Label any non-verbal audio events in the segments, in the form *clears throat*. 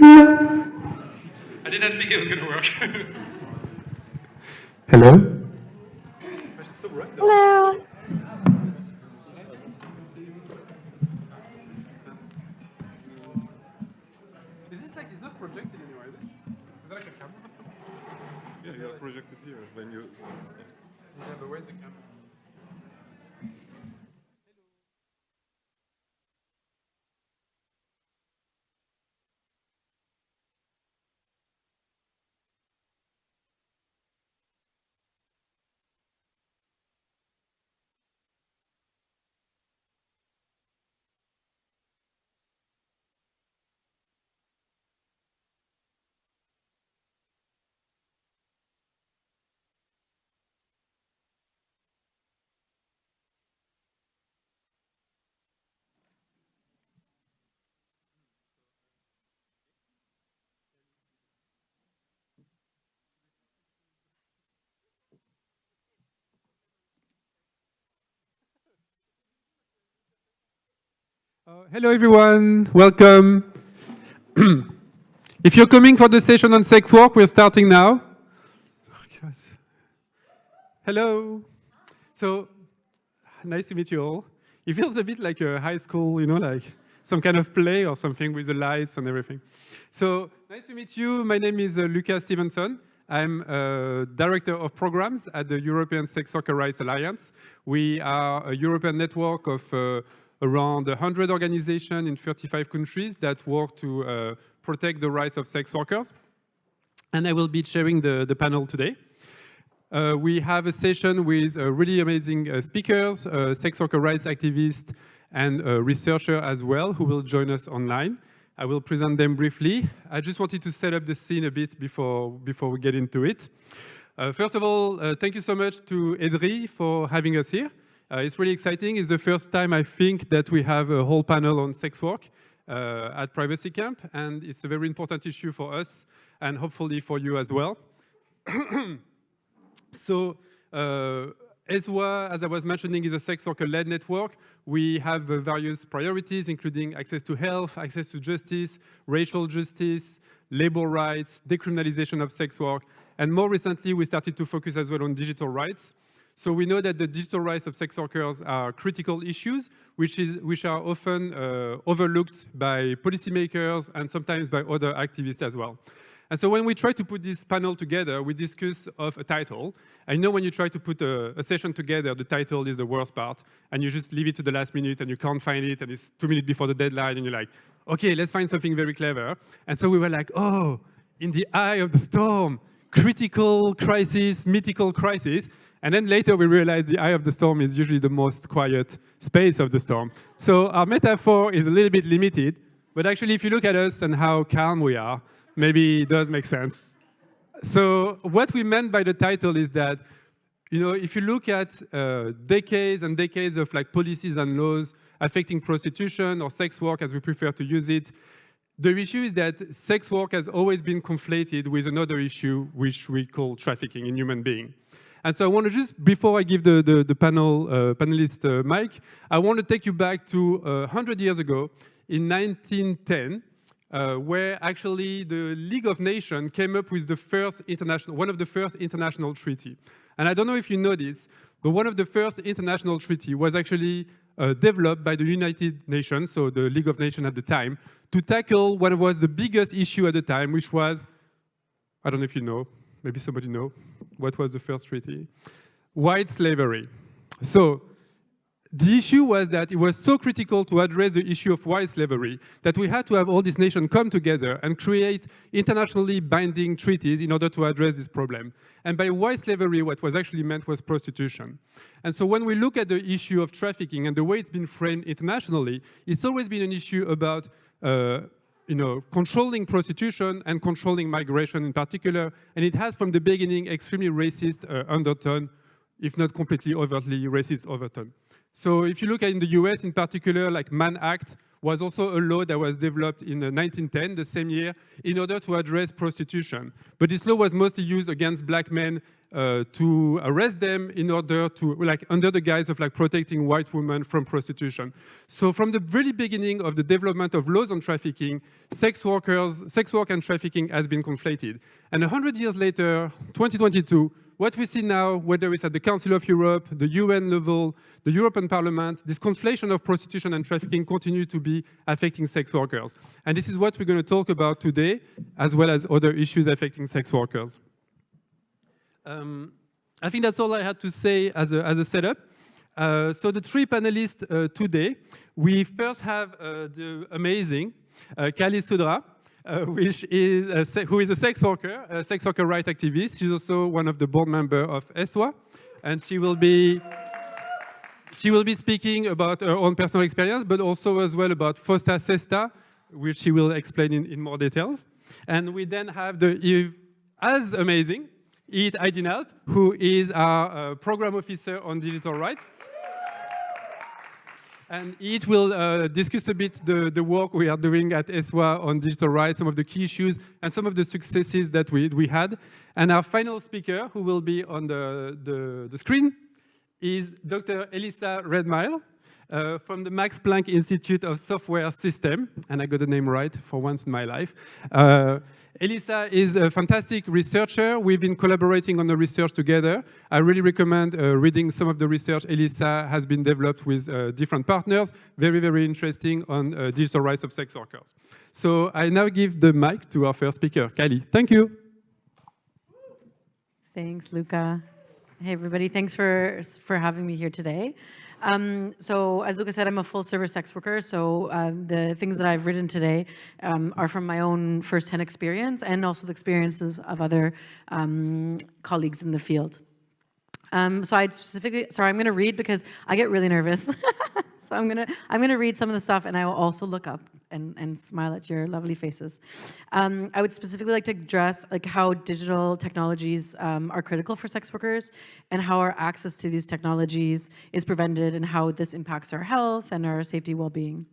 I didn't think it was going to work. *laughs* Hello? Hello. Is this like, it's not projected anywhere, is it? Is that like a camera or something? Yeah, you are projected here when you start. Yeah, but where's the camera? Uh, hello everyone, welcome. *clears throat* if you're coming for the session on sex work, we're starting now. Hello. So, nice to meet you all. It feels a bit like a high school, you know, like some kind of play or something with the lights and everything. So, nice to meet you. My name is uh, Luca Stevenson. I'm uh, Director of Programs at the European Sex Worker Rights Alliance. We are a European network of uh, around 100 organizations in 35 countries that work to uh, protect the rights of sex workers. And I will be chairing the, the panel today. Uh, we have a session with uh, really amazing uh, speakers, uh, sex worker rights activists, and uh, researcher as well, who will join us online. I will present them briefly. I just wanted to set up the scene a bit before, before we get into it. first of all, thank you so much to EDRi for having us here. Uh, it's really exciting. It's the first time I think that we have a whole panel on sex work uh, at Privacy Camp, and it's a very important issue for us and hopefully for you as well. *coughs* so, uh, ESWA, as I was mentioning, is a sex worker-led network. We have uh, various priorities, including access to health, access to justice, racial justice, labor rights, decriminalization of sex work, and more recently, we started to focus as well on digital rights. So we know that the digital rights of sex workers are critical issues, which, is, which are often uh, overlooked by policymakers and sometimes by other activists as well. And so when we try to put this panel together, we discuss of a title. I know when you try to put a, a, session together, the title is the worst part, and you just leave it to the last minute and you can't find it, and it's two minutes before the deadline, and you're like, okay, let's find something very clever. And so we were like, oh, in the eye of the storm, critical crisis, mythical crisis. And then later we realized the eye of the storm is usually the most quiet space of the storm. So our metaphor is a little bit limited, but actually if you look at us and how calm we are, maybe it does make sense. So what we meant by the title is that, you know, if you look at uh, decades and decades of like policies and laws affecting prostitution or sex work as we prefer to use it, the issue is that sex work has always been conflated with another issue which we call trafficking in human beings. And so I want to just, before I give the, the, the panel, uh, panelist uh, mic, I want to take you back to uh, 100 years ago in 1910, uh, where actually the League of Nations came up with the first international, one of the first international treaty. And I don't know if you know this, but one of the first international treaty was actually uh, developed by the United Nations, so the League of Nations at the time, to tackle what was the biggest issue at the time, which was, I don't know if you know, maybe somebody know, what was the first treaty? White slavery. So the issue was that it was so critical to address the issue of white slavery that we had to have all these nations come together and create internationally binding treaties in order to address this problem. And by white slavery, what was actually meant was prostitution. And so when we look at the issue of trafficking and the way it's been framed internationally, it's always been an issue about uh, you know, controlling prostitution and controlling migration in particular, and it has from the beginning extremely racist uh, undertone, if not completely overtly racist overtone. So if you look at in the US in particular, like Mann Act was also a law that was developed in 1910, the same year, in order to address prostitution. But this law was mostly used against black men uh, to arrest them in order to, like, under the guise of like protecting white women from prostitution. So from the very beginning of the development of laws on trafficking, sex workers, sex work and trafficking has been conflated. And 100 years later, 2022, what we see now, whether it's at the Council of Europe, the UN level, the European Parliament, this conflation of prostitution and trafficking continue to be affecting sex workers. And this is what we're going to talk about today, as well as other issues affecting sex workers. Um, I think that's all I had to say as a, as a setup. Uh, so the three panelists uh, today, we first have uh, the amazing uh, Kali Sudhra, uh, which is who is a sex worker, a sex worker right activist. She's also one of the board members of ESWA, and she will be she will be speaking about her own personal experience, but also as well about FOSTA SESTA, which she will explain in, in more details. And we then have the as amazing Yiğit Aydinalp, who is our uh, program officer on digital rights. And it will uh, discuss a bit the, the work we are doing at ESWA on digital rights, some of the key issues, and some of the successes that we, we had. And our final speaker, who will be on the, the, the screen, is Dr. Elissa Redmiles uh, from the Max Planck Institute of Software System, and I got the name right for once in my life. Uh, Elissa is a fantastic researcher. We've been collaborating on the research together. I really recommend uh, reading some of the research Elissa has been developed with uh, different partners. Very, very interesting on uh, digital rights of sex workers. So I now give the mic to our first speaker, Kylie. Thank you. Thanks, Luca. Hey, everybody. Thanks for, for having me here today. Um, so as Lucas said, I'm a full service sex worker. So uh, the things that I've written today um, are from my own firsthand experience and also the experiences of other um, colleagues in the field. Um, so I'd specifically, sorry, I'm going to read because I get really nervous. *laughs* so I'm gonna I'm gonna read some of the stuff, and I will also look up and and smile at your lovely faces. Um, I would specifically like to address like how digital technologies um, are critical for sex workers, and how our access to these technologies is prevented, and how this impacts our health and our safety well-being.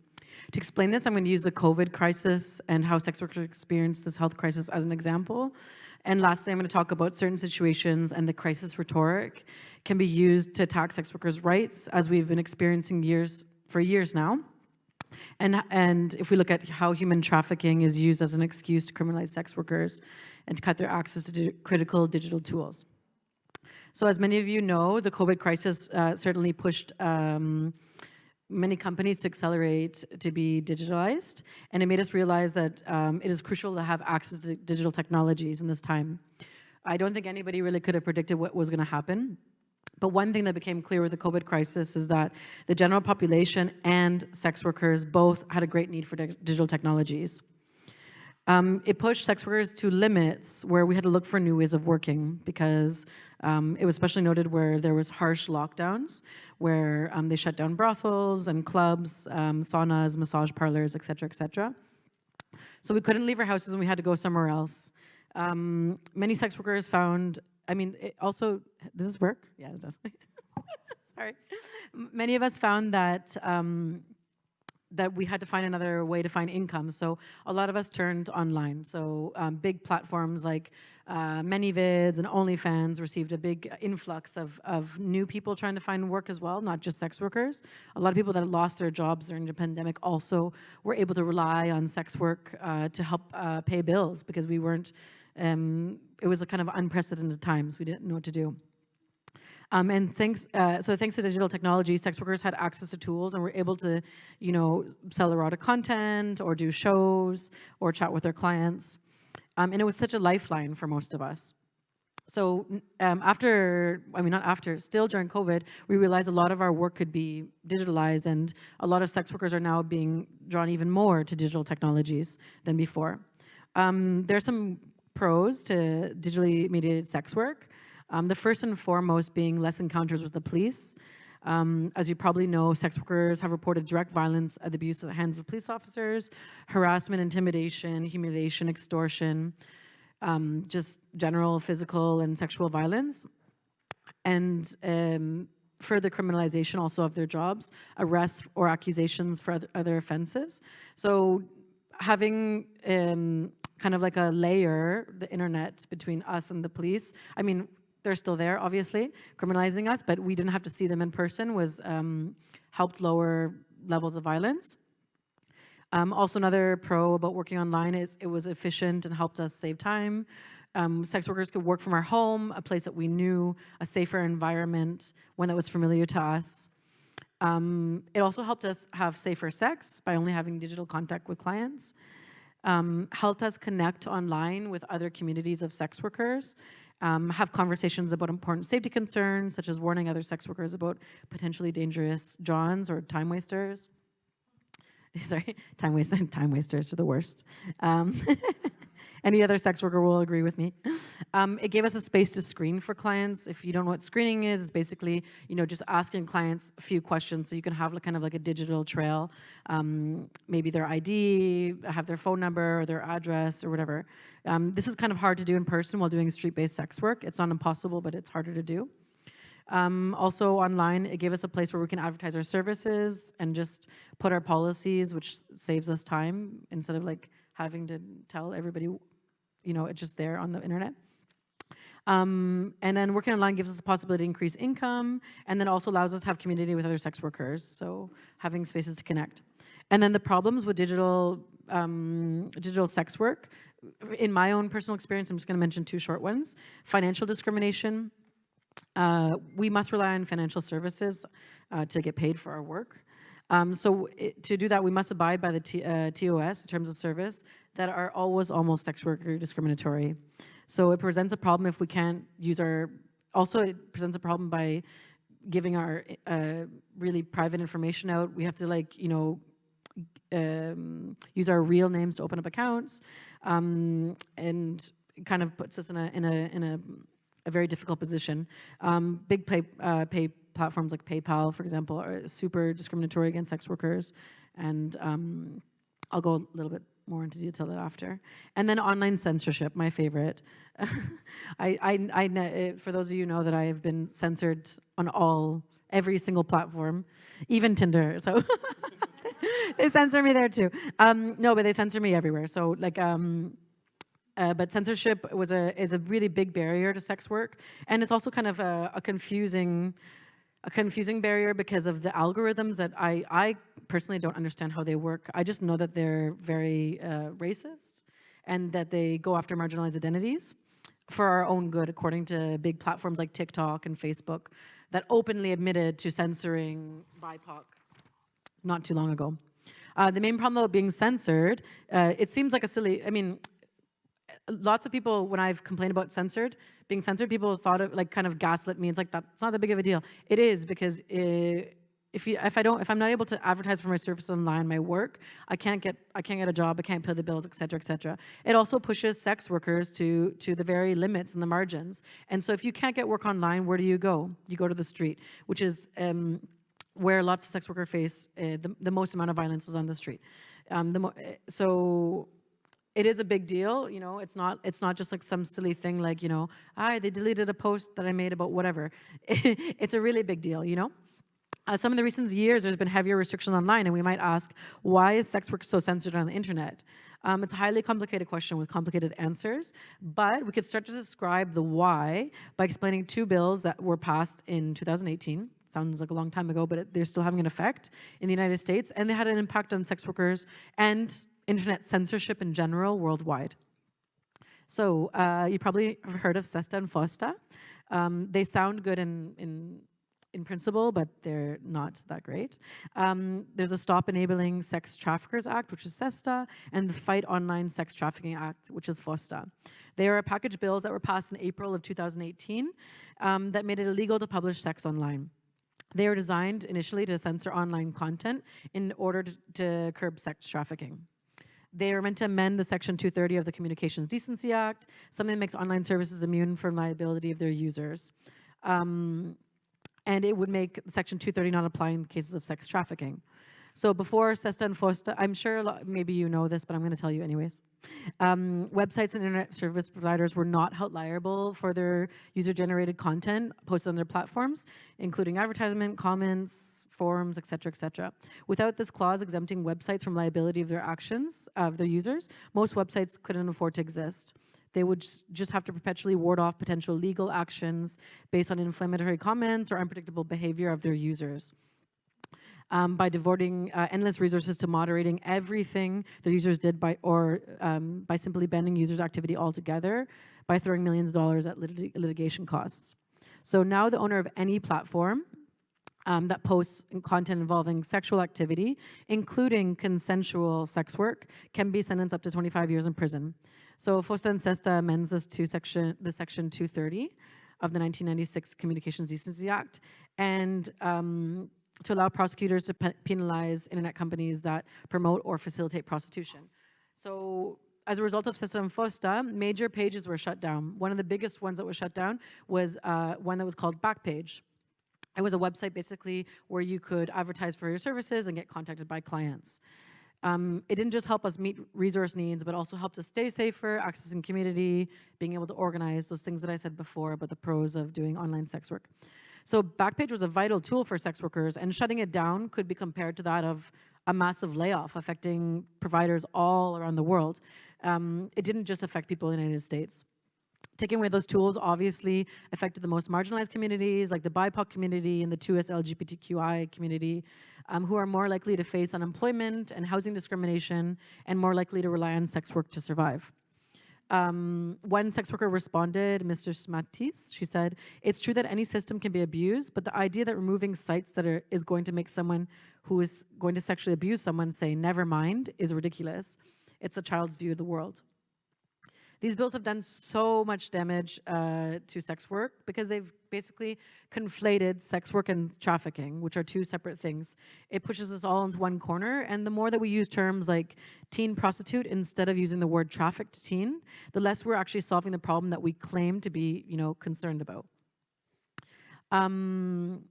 To explain this, I'm going to use the COVID crisis and how sex workers experience this health crisis as an example. And lastly, I'm going to talk about certain situations and the crisis rhetoric can be used to attack sex workers' rights, as we've been experiencing years for years now. And, and if we look at how human trafficking is used as an excuse to criminalize sex workers and to cut their access to di critical digital tools. So as many of you know, the COVID crisis uh, certainly pushed um, many companies to accelerate to be digitalized, and it made us realize that um, it is crucial to have access to digital technologies in this time. I don't think anybody really could have predicted what was going to happen, but one thing that became clear with the COVID crisis is that the general population and sex workers both had a great need for digital technologies. Um, it pushed sex workers to limits where we had to look for new ways of working because um, it was especially noted where there was harsh lockdowns, where um, they shut down brothels and clubs, um, saunas, massage parlors, et cetera, et cetera. So we couldn't leave our houses and we had to go somewhere else. Um, many sex workers found I mean, it also, does this work? Yeah, it does. *laughs* Sorry. Many of us found that um, that we had to find another way to find income. So a lot of us turned online. So um, big platforms like uh, ManyVids and OnlyFans received a big influx of, of new people trying to find work as well, not just sex workers. A lot of people that lost their jobs during the pandemic also were able to rely on sex work uh, to help uh, pay bills because we weren't um, it was a kind of unprecedented times. We didn't know what to do. Um, and thanks, uh, so thanks to digital technology, sex workers had access to tools and were able to, you know, sell erotic content or do shows or chat with their clients. Um, and it was such a lifeline for most of us. So um, after, I mean, not after, still during COVID, we realized a lot of our work could be digitalized and a lot of sex workers are now being drawn even more to digital technologies than before. Um, there's some pros to digitally mediated sex work. Um, the first and foremost being less encounters with the police. Um, as you probably know, sex workers have reported direct violence at the abuse at the hands of police officers, harassment, intimidation, humiliation, extortion, um, just general physical and sexual violence. And um, further criminalization also of their jobs, arrests or accusations for other, other offenses. So having um, kind of like a layer, the internet between us and the police, I mean, they're still there, obviously, criminalizing us, but we didn't have to see them in person was um, helped lower levels of violence. Um, also another pro about working online is it was efficient and helped us save time. Um, sex workers could work from our home, a place that we knew, a safer environment, one that was familiar to us. Um, it also helped us have safer sex by only having digital contact with clients. Um, helped us connect online with other communities of sex workers, um, have conversations about important safety concerns, such as warning other sex workers about potentially dangerous johns or time wasters. *laughs* Sorry, time wasters, *laughs* time wasters are the worst. Um, *laughs* Any other sex worker will agree with me. Um, it gave us a space to screen for clients. If you don't know what screening is, it's basically, you know, just asking clients a few questions so you can have like, kind of like a digital trail, um, maybe their ID, have their phone number or their address or whatever. Um, this is kind of hard to do in person while doing street-based sex work. It's not impossible, but it's harder to do. Um, also online, it gave us a place where we can advertise our services and just put our policies, which saves us time instead of like having to tell everybody you know, it's just there on the internet. Um, and then working online gives us the possibility to increase income and then also allows us to have community with other sex workers, so having spaces to connect. And then the problems with digital, um, digital sex work, in my own personal experience, I'm just gonna mention two short ones. Financial discrimination. Uh, we must rely on financial services uh, to get paid for our work. Um, so it, to do that, we must abide by the T, uh, TOS, terms of service, that are always almost sex worker discriminatory. So it presents a problem if we can't use our, also it presents a problem by giving our uh, really private information out. We have to like, you know, um, use our real names to open up accounts um, and kind of puts us in a, in a, in a, a very difficult position. Um, big pay, uh, pay platforms like PayPal, for example, are super discriminatory against sex workers. And um, I'll go a little bit more into detail that after. And then online censorship, my favorite. *laughs* I, I, I, eh, for those of you know that I have been censored on all, every single platform, even Tinder. So *laughs* they censor me there too. Um, no, but they censor me everywhere. So like, um, uh, but censorship was a is a really big barrier to sex work, and it's also kind of a, a confusing a confusing barrier because of the algorithms that I, I personally don't understand how they work. I just know that they're very uh, racist and that they go after marginalized identities for our own good, according to big platforms like TikTok and Facebook that openly admitted to censoring BIPOC not too long ago. Uh, the main problem about being censored, uh, it seems like a silly, I mean, lots of people, when I've complained about censored, being censored, people thought of like kind of gaslit me. It's like, that's not that big of a deal. It is because it, if you, if I don't, if I'm not able to advertise for my service online, my work, I can't get, I can't get a job, I can't pay the bills, et cetera, et cetera. It also pushes sex workers to, to the very limits and the margins. And so if you can't get work online, where do you go? You go to the street, which is um, where lots of sex workers face uh, the, the most amount of violence is on the street. Um, the eh, so it is a big deal, you know, it's not, it's not just like some silly thing like, you know, ah, they deleted a post that I made about whatever. *laughs* it's a really big deal, you know? Uh, some of the recent years, there's been heavier restrictions online, and we might ask, why is sex work so censored on the internet? Um, it's a highly complicated question with complicated answers, but we could start to describe the why by explaining two bills that were passed in 2018. Sounds like a long time ago, but it, they're still having an effect in the United States, and they had an impact on sex workers and internet censorship in general worldwide. So uh, you probably have heard of SESTA and FOSTA. Um, they sound good in, in, in principle, but they're not that great. Um, there's a Stop Enabling Sex Traffickers Act, which is SESTA, and the Fight Online Sex Trafficking Act, which is FOSTA. They are package bills that were passed in April of 2018 um, that made it illegal to publish sex online. They were designed initially to censor online content in order to, to curb sex trafficking. They are meant to amend the Section 230 of the Communications Decency Act, something that makes online services immune from liability of their users. Um, and it would make Section 230 not apply in cases of sex trafficking. So before SESTA and FOSTA, I'm sure maybe you know this, but I'm going to tell you anyways. Um, websites and internet service providers were not held liable for their user-generated content posted on their platforms, including advertisement, comments, forums, et cetera, et cetera. Without this clause exempting websites from liability of their actions of their users, most websites couldn't afford to exist. They would just have to perpetually ward off potential legal actions based on inflammatory comments or unpredictable behavior of their users um, by devoting uh, endless resources to moderating everything their users did by or um, by simply banning users' activity altogether by throwing millions of dollars at lit litigation costs. So now the owner of any platform um, that posts content involving sexual activity, including consensual sex work, can be sentenced up to 25 years in prison. So FOSTA and SESTA amends this to section, the section 230 of the 1996 Communications Decency Act, and um, to allow prosecutors to pe- penalize internet companies that promote or facilitate prostitution. So as a result of SESTA and FOSTA, major pages were shut down. One of the biggest ones that was shut down was uh, one that was called Backpage. It was a website basically where you could advertise for your services and get contacted by clients. Um, it didn't just help us meet resource needs, but also helped us stay safer, accessing community, being able to organize those things that I said before about the pros of doing online sex work. So Backpage was a vital tool for sex workers, and shutting it down could be compared to that of a massive layoff affecting providers all around the world. Um, it didn't just affect people in the United States taking away those tools obviously affected the most marginalized communities like the BIPOC community and the 2S LGBTQI community um, who are more likely to face unemployment and housing discrimination and more likely to rely on sex work to survive. Um, one sex worker responded, Mistress Matisse, she said, it's true that any system can be abused, but the idea that removing sites that are, is going to make someone who is going to sexually abuse someone say, never mind, is ridiculous. It's a child's view of the world. These bills have done so much damage uh, to sex work because they've basically conflated sex work and trafficking, which are two separate things. It pushes us all into one corner, and the more that we use terms like teen prostitute instead of using the word trafficked teen, the less we're actually solving the problem that we claim to be, you know, concerned about. Um,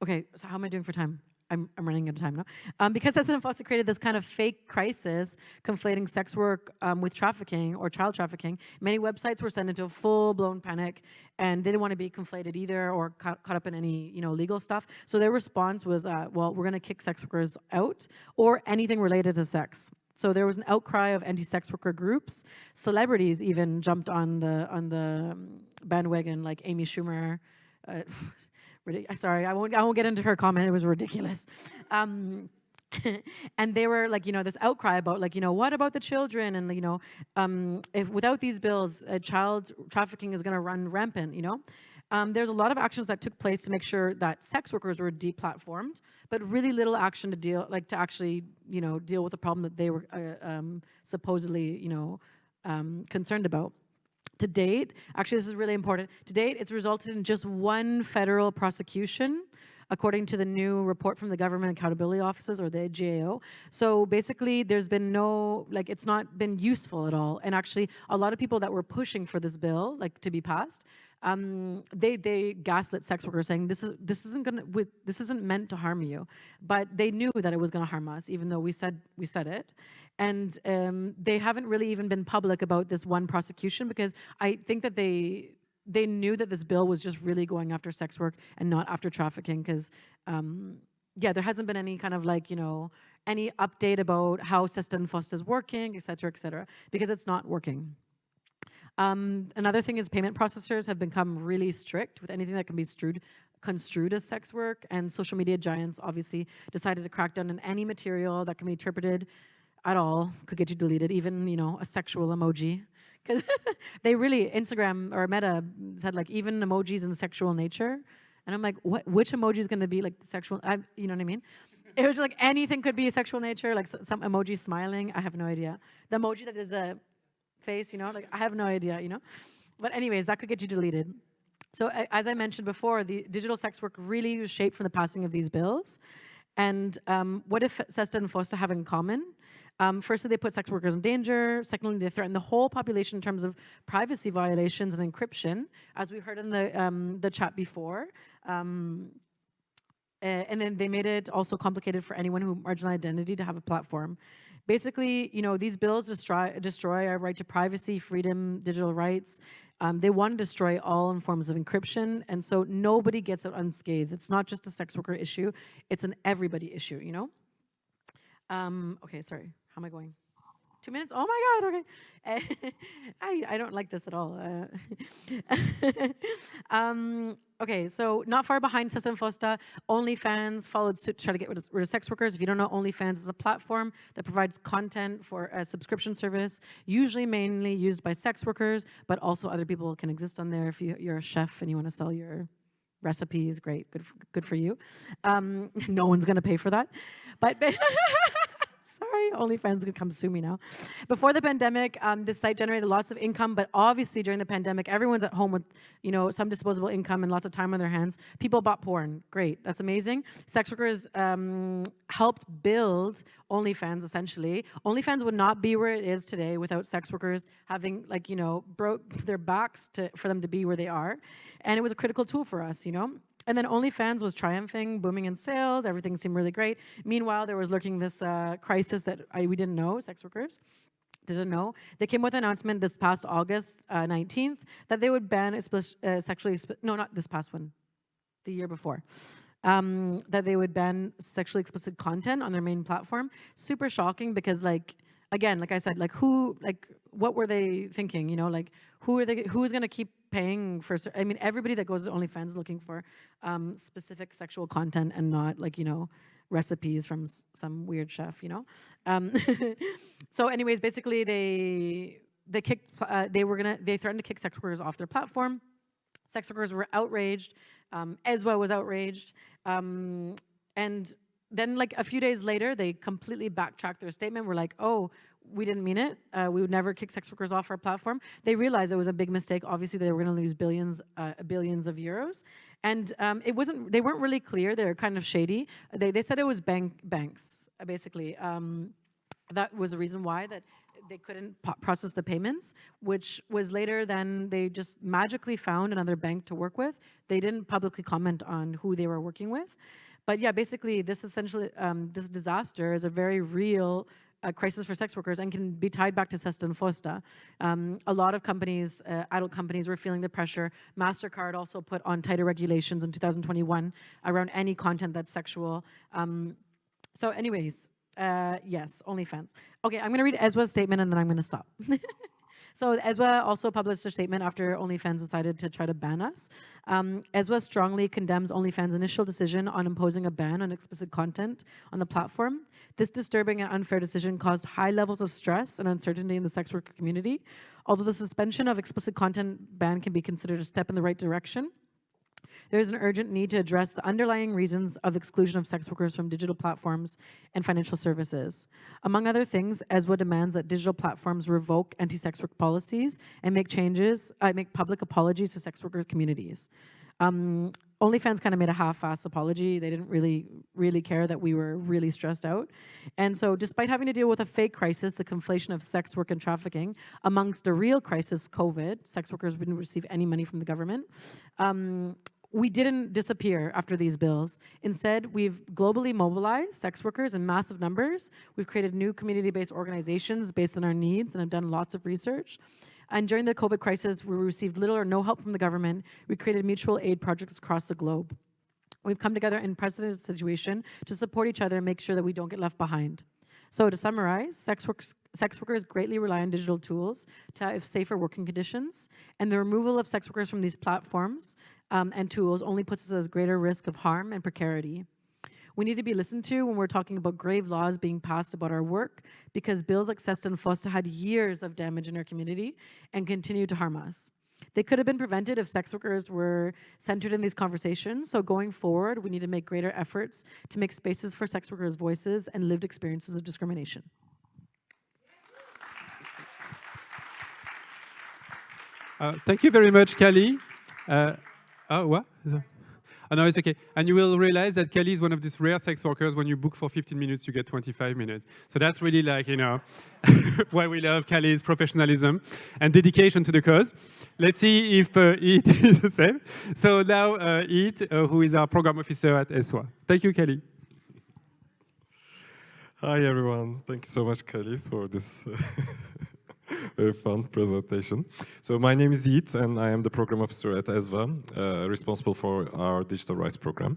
okay, so how am I doing for time? I'm, I'm running out of time now. Um, because SESTA and created this kind of fake crisis, conflating sex work um, with trafficking or child trafficking, many websites were sent into a full-blown panic and they didn't want to be conflated either or ca caught up in any you know legal stuff. So their response was, uh, well, we're going to kick sex workers out or anything related to sex. So there was an outcry of anti-sex worker groups. Celebrities even jumped on the on the um, bandwagon, like Amy Schumer. Uh, *laughs* sorry, I won't, I won't get into her comment, it was ridiculous. Um, *laughs* and they were like, you know, this outcry about like, you know, what about the children? And, you know, um, if without these bills, uh, child trafficking is gonna run rampant, you know? Um, there's a lot of actions that took place to make sure that sex workers were deplatformed, but really little action to deal, like to actually, you know, deal with the problem that they were uh, um, supposedly, you know, um, concerned about. To date, actually this is really important, to date it's resulted in just one federal prosecution according to the new report from the Government Accountability Offices or the GAO. So basically there's been no, like it's not been useful at all. And actually a lot of people that were pushing for this bill, like to be passed, um, they they gaslit sex workers saying this is this isn't gonna with this isn't meant to harm you, but they knew that it was gonna harm us, even though we said we said it, and um, they haven't really even been public about this one prosecution because I think that they they knew that this bill was just really going after sex work and not after trafficking because um, yeah, there hasn't been any kind of like you know any update about how SESTA and is working, et cetera, et cetera, because it's not working. Um, another thing is payment processors have become really strict with anything that can be strewed, construed as sex work, and social media giants obviously decided to crack down on any material that can be interpreted at all, could get you deleted, even, you know, a sexual emoji. Because *laughs* they really, Instagram or Meta said like even emojis in sexual nature. And I'm like, what, which emoji is going to be like sexual, I, you know what I mean? *laughs* It was like anything could be sexual nature, like some emoji smiling, I have no idea. The emoji that is a face, you know, like I have no idea, you know. But anyways, that could get you deleted. So as I mentioned before, the digital sex work really was shaped from the passing of these bills. And um, what if SESTA and FOSTA have in common? Um, firstly, they put sex workers in danger. Secondly, they threaten the whole population in terms of privacy violations and encryption, as we heard in the um, the chat before. Um, Uh, and then they made it also complicated for anyone who marginal identity to have a platform. Basically, you know, these bills destroy, destroy our right to privacy, freedom, digital rights. Um, they want to destroy all forms of encryption, and so nobody gets out unscathed. It's not just a sex worker issue, it's an everybody issue, you know? Um, okay, sorry, how am I going? Two minutes? Oh my God, okay. *laughs* I, I don't like this at all. Uh, *laughs* um, okay, so not far behind SESTA FOSTA, OnlyFans followed suit to try to get rid of, rid of, sex workers. If you don't know, OnlyFans is a platform that provides content for a subscription service, usually mainly used by sex workers, but also other people can exist on there if you, you're a chef and you want to sell your recipes, great, good good for you. Um, *laughs* no one's going to pay for that. But sorry, OnlyFans could come sue me now. Before the pandemic, um, this site generated lots of income, but obviously during the pandemic, everyone's at home with, you know, some disposable income and lots of time on their hands. People bought porn. Great, that's amazing. Sex workers um, helped build OnlyFans essentially. OnlyFans would not be where it is today without sex workers having like, you know, broke their backs to, for them to be where they are. And it was a critical tool for us, you know? And then OnlyFans was triumphing, booming in sales. Everything seemed really great. Meanwhile, there was lurking this uh, crisis that I, we didn't know, sex workers didn't know. They came with an announcement this past August uh, 19th that they would ban uh, sexually, no, not this past one, the year before. Um, that they would ban sexually explicit content on their main platform. Super shocking because like, again, like I said, like who, like what were they thinking? You know, like who are they, who is going to keep paying for, I mean, everybody that goes to OnlyFans is looking for um, specific sexual content and not like, you know, recipes from some weird chef, you know? Um, *laughs* so anyways, basically they, they kicked, uh, they were gonna, they threatened to kick sex workers off their platform. Sex workers were outraged. Um, ESWA was outraged. Um, and then like a few days later, they completely backtracked their statement. We're like, oh, we didn't mean it. Uh, we would never kick sex workers off our platform. They realized it was a big mistake. Obviously, they were going to lose billions, uh, billions of euros, and um, it wasn't. They weren't really clear. They were kind of shady. They they said it was bank banks basically. Um, that was the reason why that they couldn't process the payments, which was later then they just magically found another bank to work with. They didn't publicly comment on who they were working with. But yeah, basically this essentially, um, this disaster is a very real a crisis for sex workers and can be tied back to Sesta and Fosta. Um, a lot of companies, uh, adult companies, were feeling the pressure. MasterCard also put on tighter regulations in 2021 around any content that's sexual. Um, so anyways, uh, yes, OnlyFans. Okay, I'm gonna read ESWA's statement and then I'm gonna stop. *laughs* So ESWA also published a statement after OnlyFans decided to try to ban us. Um, strongly condemns OnlyFans' initial decision on imposing a ban on explicit content on the platform. This disturbing and unfair decision caused high levels of stress and uncertainty in the sex worker community. Although the suspension of explicit content ban can be considered a step in the right direction, there is an urgent need to address the underlying reasons of exclusion of sex workers from digital platforms and financial services. Among other things, ESWA demands that digital platforms revoke anti-sex work policies and make changes, uh, make public apologies to sex worker communities. Um, OnlyFans kind of made a half-ass apology. They didn't really, really care that we were really stressed out. And so despite having to deal with a fake crisis, the conflation of sex work and trafficking, amongst the real crisis, COVID, sex workers wouldn't receive any money from the government, um, we didn't disappear after these bills. Instead, we've globally mobilized sex workers in massive numbers. We've created new community-based organizations based on our needs and have done lots of research. And during the COVID crisis, we received little or no help from the government. We created mutual aid projects across the globe. We've come together in precedented situation to support each other and make sure that we don't get left behind. So to summarize, sex, sex workers greatly rely on digital tools to have safer working conditions, and the removal of sex workers from these platforms um, and tools only puts us at greater risk of harm and precarity. We need to be listened to when we're talking about grave laws being passed about our work because bills like Sesta and Fosta had years of damage in our community and continue to harm us. They could have been prevented if sex workers were centered in these conversations. So going forward, we need to make greater efforts to make spaces for sex workers' voices and lived experiences of discrimination. Uh, thank you very much, Kelly. Uh, Oh, what? Oh, no, it's okay. And you will realize that Kelly is one of these rare sex workers. When you book for 15 minutes, you get 25 minutes. So that's really like, you know, *laughs* why we love Kelly's professionalism and dedication to the cause. Let's see if uh, Yiğit *laughs* is the same. So now uh, Yiğit, uh, who is our program officer at ESWA. Thank you, Kelly. Hi everyone, thank you so much Kelly for this uh, *laughs* *laughs* very fun presentation. So my name is Yiğit and I am the program officer at ESWA, uh, responsible for our digital rights program.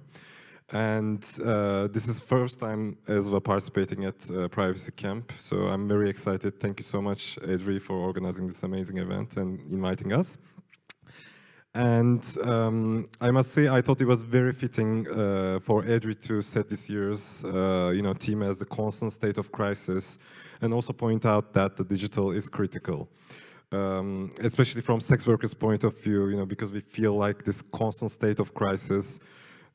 And uh, this is first time ESWA participating at uh, Privacy Camp, so I'm very excited. Thank you so much, EDRi, for organizing this amazing event and inviting us. And um, I must say, I thought it was very fitting uh, for EDRi to set this year's uh, you know, theme as the constant state of crisis and also point out that the digital is critical. Um, especially from sex workers' point of view, you know, because we feel like this constant state of crisis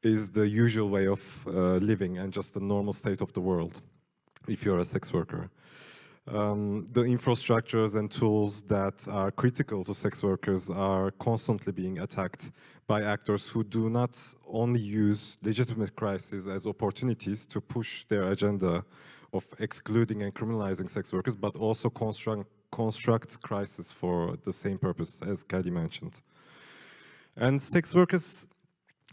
is the usual way of uh, living and just the normal state of the world if you're a sex worker um, the infrastructures and tools that are critical to sex workers are constantly being attacked by actors who do not only use legitimate crises as opportunities to push their agenda of excluding and criminalizing sex workers, but also construct, construct crisis for the same purpose as Kelly mentioned. And sex workers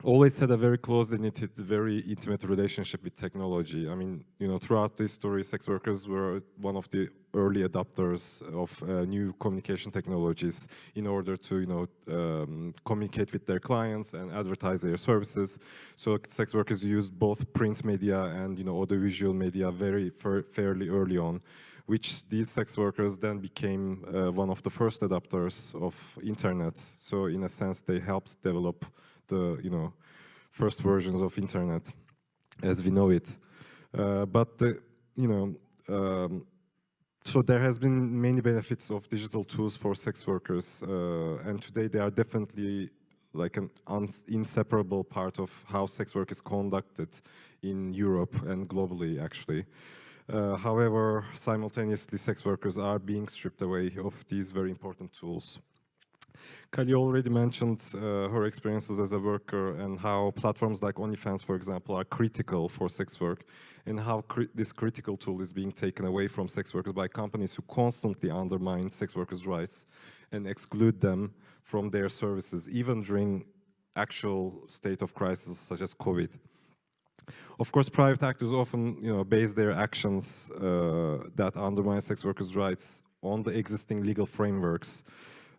always had a very closely knitted, very intimate relationship with technology. I mean, you know, throughout the history, sex workers were one of the early adopters of uh, new communication technologies in order to, you know, um, communicate with their clients and advertise their services. So sex workers used both print media and, you know, audiovisual media very fairly early on which these sex workers then became uh, one of the first adopters of internet. So in a sense, they helped develop the you know first versions of internet as we know it. Uh, but the, you know, um, so there has been many benefits of digital tools for sex workers, uh, and today they are definitely like an inseparable part of how sex work is conducted in Europe and globally, actually. Uh, however, simultaneously, sex workers are being stripped away of these very important tools. Kali already mentioned uh, her experiences as a worker and how platforms like OnlyFans, for example, are critical for sex work and how cri this critical tool is being taken away from sex workers by companies who constantly undermine sex workers' rights and exclude them from their services, even during actual state of crisis such as COVID. Of course, private actors often you know, base their actions uh, that undermine sex workers' rights on the existing legal frameworks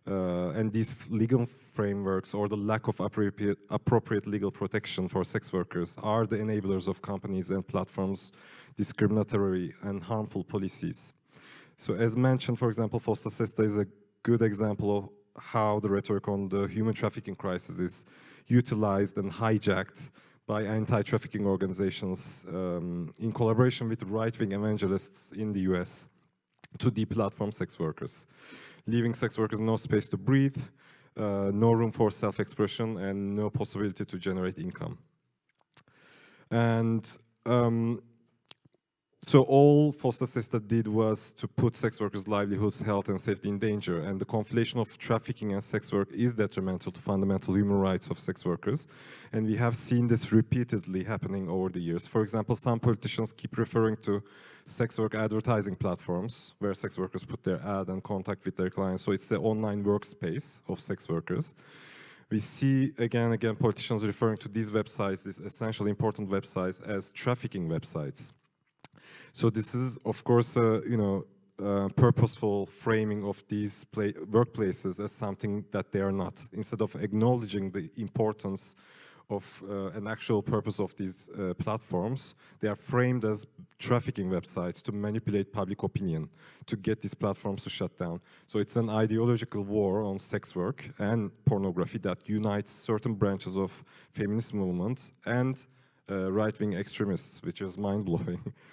uh, and these legal frameworks or the lack of appropriate, appropriate legal protection for sex workers are the enablers of companies and platforms' discriminatory and harmful policies. So as mentioned, for example, Fosta Sesta is a good example of how the rhetoric on the human trafficking crisis is utilized and hijacked by anti-trafficking organizations um, in collaboration with right-wing evangelists in the US to deplatform sex workers leaving sex workers no space to breathe, uh, no room for self-expression, and no possibility to generate income. And um, so all Fosta Sesta did was to put sex workers' livelihoods, health and safety in danger. And the conflation of trafficking and sex work is detrimental to fundamental human rights of sex workers. And we have seen this repeatedly happening over the years. For example, some politicians keep referring to sex work advertising platforms where sex workers put their ad and contact with their clients. So it's the online workspace of sex workers we see again and again politicians referring to these websites, these essentially important websites, as trafficking websites. So this is, of course, uh, you know, uh, purposeful framing of these workplaces as something that they are not. Instead of acknowledging the importance of uh, an actual purpose of these uh, platforms, they are framed as trafficking websites to manipulate public opinion, to get these platforms to shut down. So it's an ideological war on sex work and pornography that unites certain branches of feminist movement and uh, right-wing extremists, which is mind-blowing. *laughs*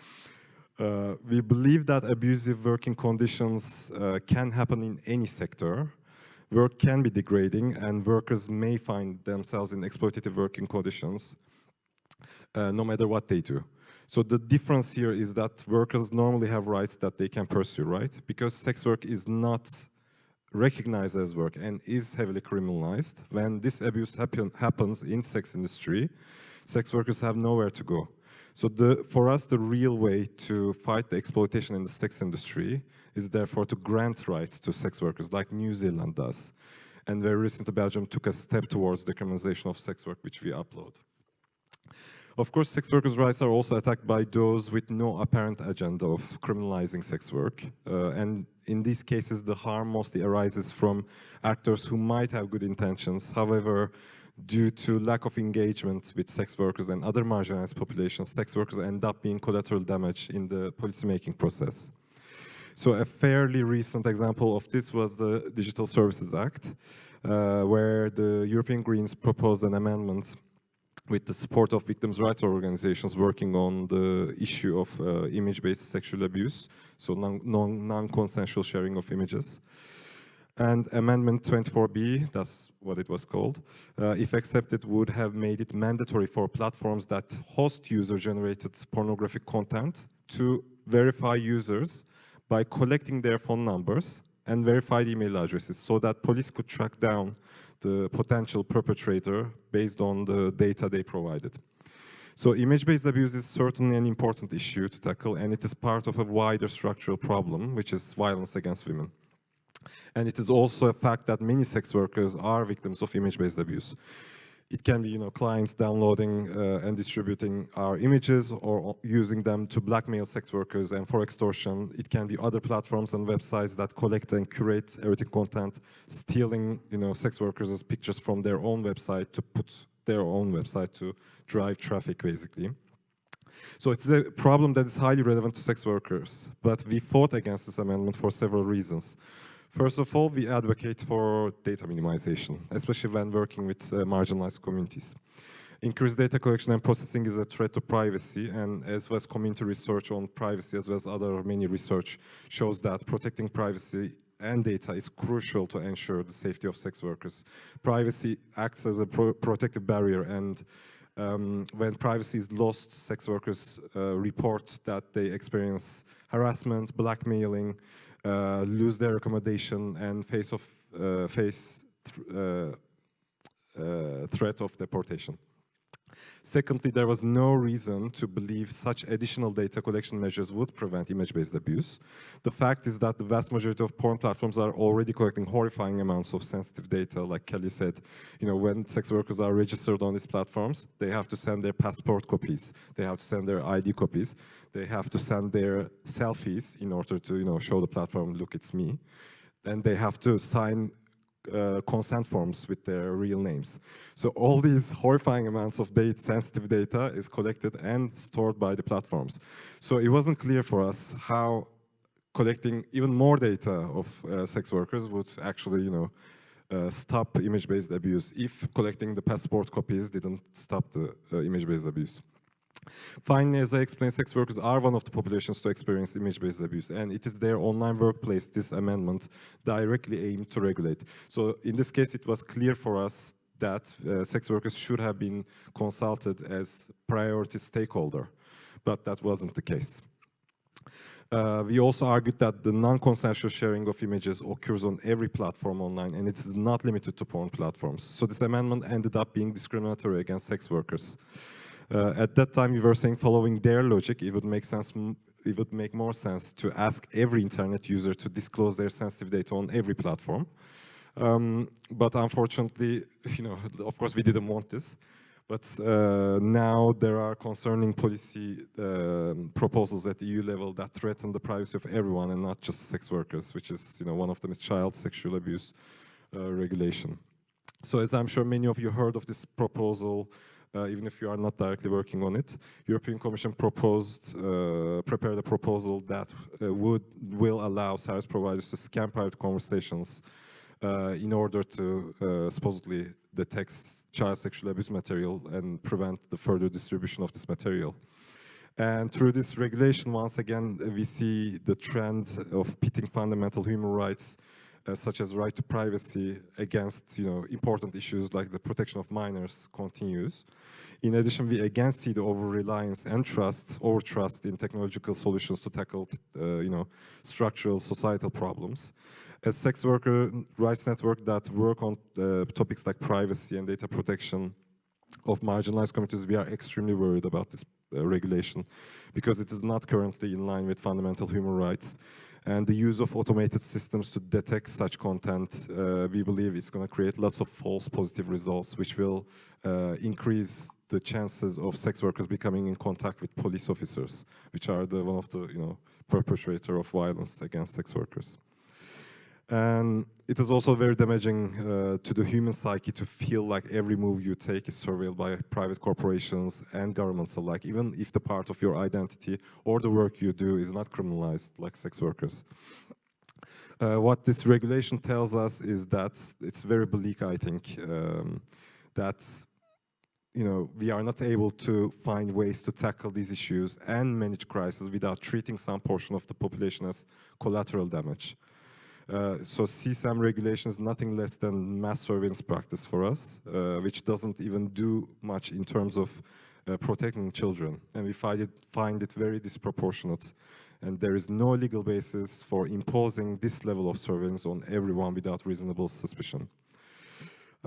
Uh, we believe that abusive working conditions uh, can happen in any sector. Work can be degrading and workers may find themselves in exploitative working conditions uh, no matter what they do. So the difference here is that workers normally have rights that they can pursue, right? Because sex work is not recognized as work and is heavily criminalized, when this abuse happen, happens in sex industry, sex workers have nowhere to go. So the, for us, the real way to fight the exploitation in the sex industry is therefore to grant rights to sex workers like New Zealand does. And very recently, Belgium took a step towards the criminalization of sex work, which we upload. Of course, sex workers' rights are also attacked by those with no apparent agenda of criminalizing sex work. Uh, and in these cases, the harm mostly arises from actors who might have good intentions. However, due to lack of engagement with sex workers and other marginalized populations, sex workers end up being collateral damage in the policymaking process. So a fairly recent example of this was the Digital Services Act, uh, where the European Greens proposed an amendment with the support of victims' rights organizations working on the issue of uh, image-based sexual abuse, so non-consensual non sharing of images. And Amendment 24B, that's what it was called, uh, if accepted, would have made it mandatory for platforms that host user-generated pornographic content to verify users by collecting their phone numbers and verified email addresses so that police could track down the potential perpetrator based on the data they provided. So image-based abuse is certainly an important issue to tackle and it is part of a wider structural problem, which is violence against women. And it is also a fact that many sex workers are victims of image-based abuse. It can be, you know, clients downloading uh, and distributing our images or using them to blackmail sex workers and for extortion. It can be other platforms and websites that collect and curate erotic content, stealing, you know, sex workers' pictures from their own website to put their own website to drive traffic, basically. So it's a problem that is highly relevant to sex workers, but we fought against this amendment for several reasons. First of all, we advocate for data minimization, especially when working with uh, marginalized communities. Increased data collection and processing is a threat to privacy, and as well as community research on privacy, as well as other many research, shows that protecting privacy and data is crucial to ensure the safety of sex workers. Privacy acts as a pro protective barrier, and um, when privacy is lost, sex workers uh, report that they experience harassment, blackmailing, uh, lose their accommodation and face, of, uh, face th uh, threat of deportation. Secondly, there was no reason to believe such additional data collection measures would prevent image-based abuse. The fact is that the vast majority of porn platforms are already collecting horrifying amounts of sensitive data. Like Kelly said, you know, when sex workers are registered on these platforms, they have to send their passport copies, they have to send their ID copies, they have to send their selfies in order to, you know, show the platform, look, it's me. And they have to sign uh, consent forms with their real names. So all these horrifying amounts of data, sensitive data is collected and stored by the platforms. So it wasn't clear for us how collecting even more data of uh, sex workers would actually, you know, uh, stop image-based abuse if collecting the passport copies didn't stop the uh, image-based abuse. Finally, as I explained, sex workers are one of the populations to experience image-based abuse, and it is their online workplace this amendment directly aimed to regulate. So in this case, it was clear for us that uh, sex workers should have been consulted as priority stakeholder, but that wasn't the case. Uh, we also argued that the non-consensual sharing of images occurs on every platform online and it is not limited to porn platforms. So this amendment ended up being discriminatory against sex workers. Uh, at that time, we were saying following their logic, it would make sense it would make more sense to ask every internet user to disclose their sensitive data on every platform. Um, but unfortunately, *laughs* you know, of course, we didn't want this. But uh, now there are concerning policy uh, proposals at EU level that threaten the privacy of everyone and not just sex workers, which is, you know, one of them is child sexual abuse uh, regulation. So as I'm sure many of you heard of this proposal uh, even if you are not directly working on it. European Commission proposed, uh, prepared a proposal that uh, would will allow service providers to scan private conversations uh, in order to uh, supposedly detect child sexual abuse material and prevent the further distribution of this material. And through this regulation, once again, we see the trend of pitting fundamental human rights uh, such as right to privacy against you know important issues like the protection of minors continues. In addition, we again see the over-reliance and trust, over-trust in technological solutions to tackle uh, you know structural societal problems. As sex worker rights network that work on uh, topics like privacy and data protection of marginalized communities, we are extremely worried about this uh, regulation because it is not currently in line with fundamental human rights. And the use of automated systems to detect such content, uh, we believe is going to create lots of false positive results, which will uh, increase the chances of sex workers becoming in contact with police officers, which are the one of the you know perpetrator of violence against sex workers. And it is also very damaging uh, to the human psyche to feel like every move you take is surveilled by private corporations and governments alike, even if the part of your identity or the work you do is not criminalized like sex workers. Uh, what this regulation tells us is that it's very bleak, I think, um, that you know, we are not able to find ways to tackle these issues and manage crisis without treating some portion of the population as collateral damage. Uh, so CSAM regulation is nothing less than mass surveillance practice for us, uh, which doesn't even do much in terms of uh, protecting children. And we find it, find it very disproportionate. And there is no legal basis for imposing this level of surveillance on everyone without reasonable suspicion.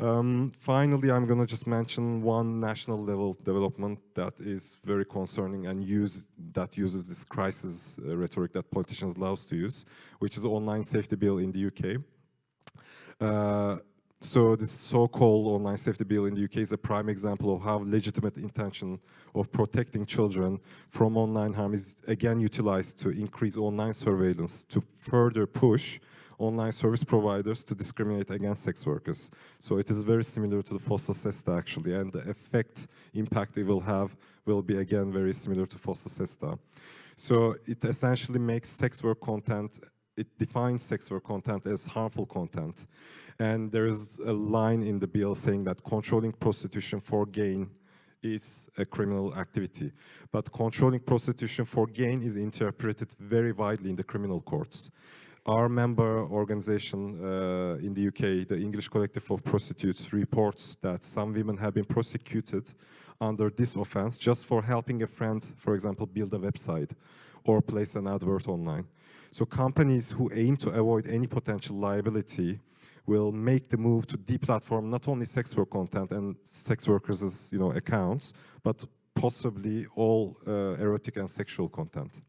Um, finally, I'm going to just mention one national level development that is very concerning and use that uses this crisis uh, rhetoric that politicians love to use, which is online safety bill in the UK. Uh, so this so-called online safety bill in the UK is a prime example of how legitimate intention of protecting children from online harm is again utilized to increase online surveillance to further push online service providers to discriminate against sex workers. So it is very similar to the FOSTA SESTA actually, and the effect, impact it will have will be again very similar to FOSTA SESTA. So it essentially makes sex work content, it defines sex work content as harmful content. And there is a line in the bill saying that controlling prostitution for gain is a criminal activity. But controlling prostitution for gain is interpreted very widely in the criminal courts our member organization uh, in the UK, the English Collective of Prostitutes, reports that some women have been prosecuted under this offense just for helping a friend, for example, build a website or place an advert online. So companies who aim to avoid any potential liability will make the move to deplatform not only sex work content and sex workers' you know, accounts, but possibly all uh, erotic and sexual content.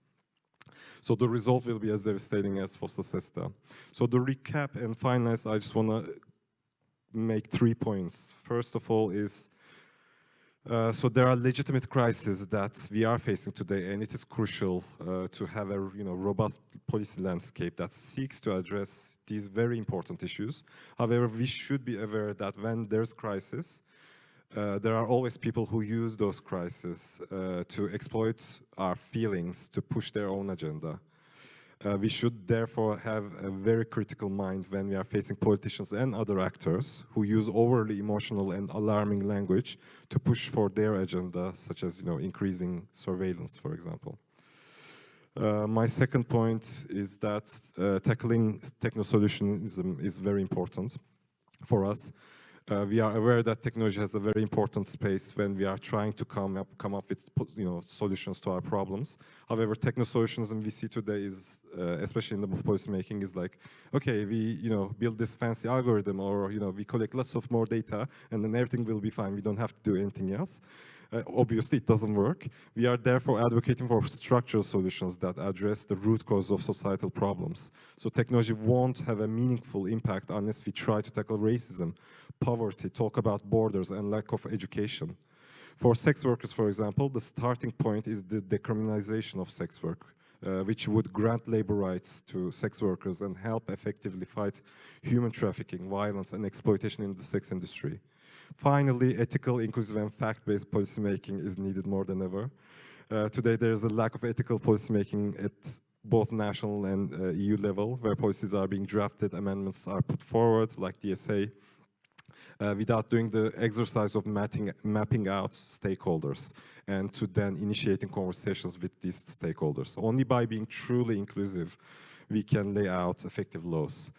So the result will be as devastating as FOSTA SESTA. So the recap and finalize, I just want to make three points. First of all is, uh, so there are legitimate crises that we are facing today, and it is crucial uh, to have a you know robust policy landscape that seeks to address these very important issues. However, we should be aware that when there's crisis, uh, there are always people who use those crises uh, to exploit our feelings to push their own agenda. Uh, we should therefore have a very critical mind when we are facing politicians and other actors who use overly emotional and alarming language to push for their agenda, such as you know, increasing surveillance, for example. Uh, my second point is that uh, tackling techno-solutionism is very important for us. Uh, we are aware that technology has a very important space when we are trying to come up, come up with you know, solutions to our problems. However, techno solutions we see today is, uh, especially in the policy making, is like, okay, we you know build this fancy algorithm or you know we collect lots of more data and then everything will be fine. We don't have to do anything else. Uh, obviously, it doesn't work. We are therefore advocating for structural solutions that address the root cause of societal problems. So technology won't have a meaningful impact unless we try to tackle racism, poverty, talk about borders, and lack of education. For sex workers, for example, the starting point is the decriminalization of sex work, uh, which would grant labor rights to sex workers and help effectively fight human trafficking, violence, and exploitation in the sex industry. Finally, ethical, inclusive, and fact-based policymaking is needed more than ever. Uh, today, there is a lack of ethical policymaking at both national and uh, EU level, where policies are being drafted, amendments are put forward, like DSA, uh, without doing the exercise of mapping, mapping out stakeholders and to then initiating conversations with these stakeholders. Only by being truly inclusive, we can lay out effective laws.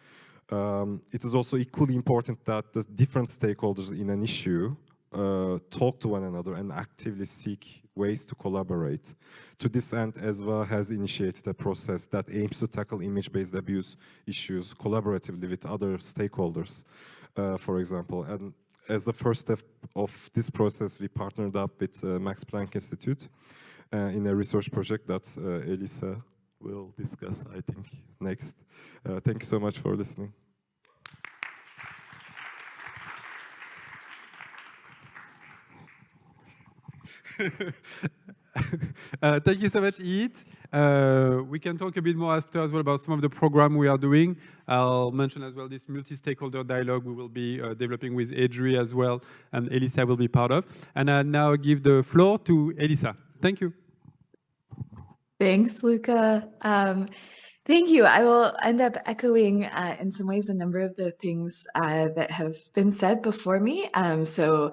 Um, it is also equally important that the different stakeholders in an issue uh, talk to one another and actively seek ways to collaborate. To this end, ESWA has initiated a process that aims to tackle image-based abuse issues collaboratively with other stakeholders, for example. And as the first step of this process, we partnered up with uh, Max Planck Institute uh, in a research project that uh, Elissa will discuss, I think, next. Uh, thank you so much for listening. *laughs* *laughs* uh, thank you so much, Yiğit. Uh, we can talk a bit more after as well about some of the program we are doing. I'll mention as well this multi-stakeholder dialogue we will be uh, developing with EDRi as well, and Elissa will be part of. And I now give the floor to Elissa. Thank you. Thanks, Luca. Um, thank you. I will end up echoing uh, in some ways a number of the things uh, that have been said before me. Um, so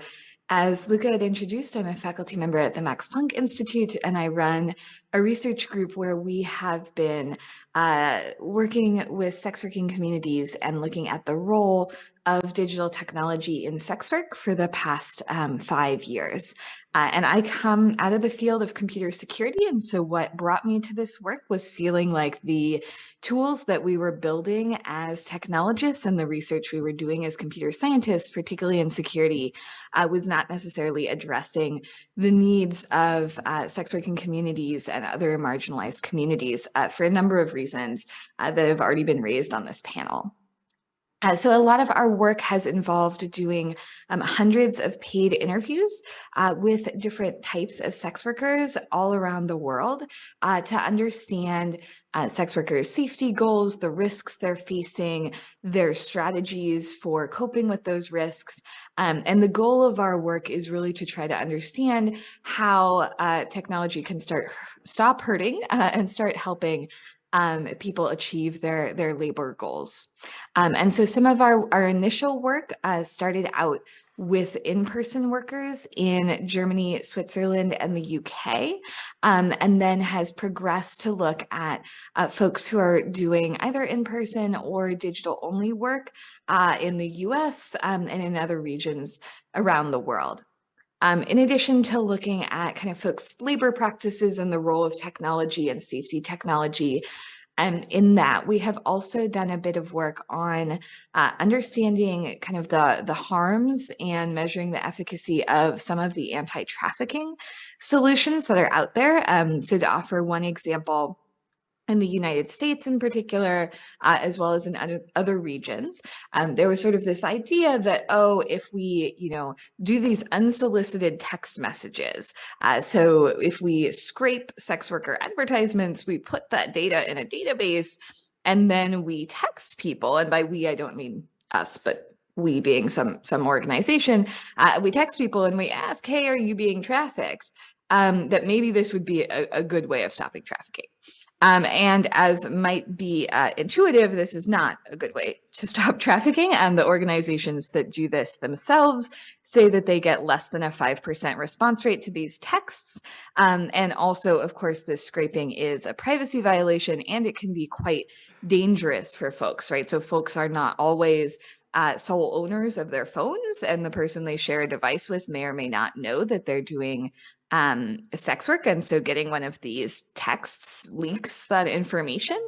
as Luca had introduced, I'm a faculty member at the Max Planck Institute, and I run a research group where we have been uh, working with sex working communities and looking at the role of digital technology in sex work for the past um, five years. Uh, and I come out of the field of computer security. And so what brought me to this work was feeling like the tools that we were building as technologists and the research we were doing as computer scientists, particularly in security, uh, was not necessarily addressing the needs of uh, sex working communities and other marginalized communities uh, for a number of reasons uh, that have already been raised on this panel. Uh, so a lot of our work has involved doing um, hundreds of paid interviews uh, with different types of sex workers all around the world uh, to understand uh, sex workers' safety goals, the risks they're facing, their strategies for coping with those risks. Um, and the goal of our work is really to try to understand how uh, technology can start stop hurting *laughs* and start helping um, people achieve their, their labor goals. Um, and so some of our, our initial work uh, started out with in-person workers in Germany, Switzerland, and the UK, um, and then has progressed to look at uh, folks who are doing either in-person or digital-only work uh, in the US um, and in other regions around the world. Um, in addition to looking at kind of folks' labor practices and the role of technology and safety technology, and in that, we have also done a bit of work on uh, understanding kind of the, the harms and measuring the efficacy of some of the anti-trafficking solutions that are out there. Um, so to offer one example, in the United States in particular, uh, as well as in other regions. Um, there was sort of this idea that, oh, if we, you know, do these unsolicited text messages, uh, so if we scrape sex worker advertisements, we put that data in a database, and then we text people, and by we, I don't mean us, but we being some some organization, uh, we text people and we ask, hey, are you being trafficked? Um, that maybe this would be a, a good way of stopping trafficking. Um, and as might be uh, intuitive, this is not a good way to stop *laughs* trafficking. And the organizations that do this themselves say that they get less than a 5% response rate to these texts. Um, and also, of course, this scraping is a privacy violation and it can be quite dangerous for folks, right? So folks are not always uh, sole owners of their phones and the person they share a device with may or may not know that they're doing um, sex work. And so getting one of these texts leaks that information.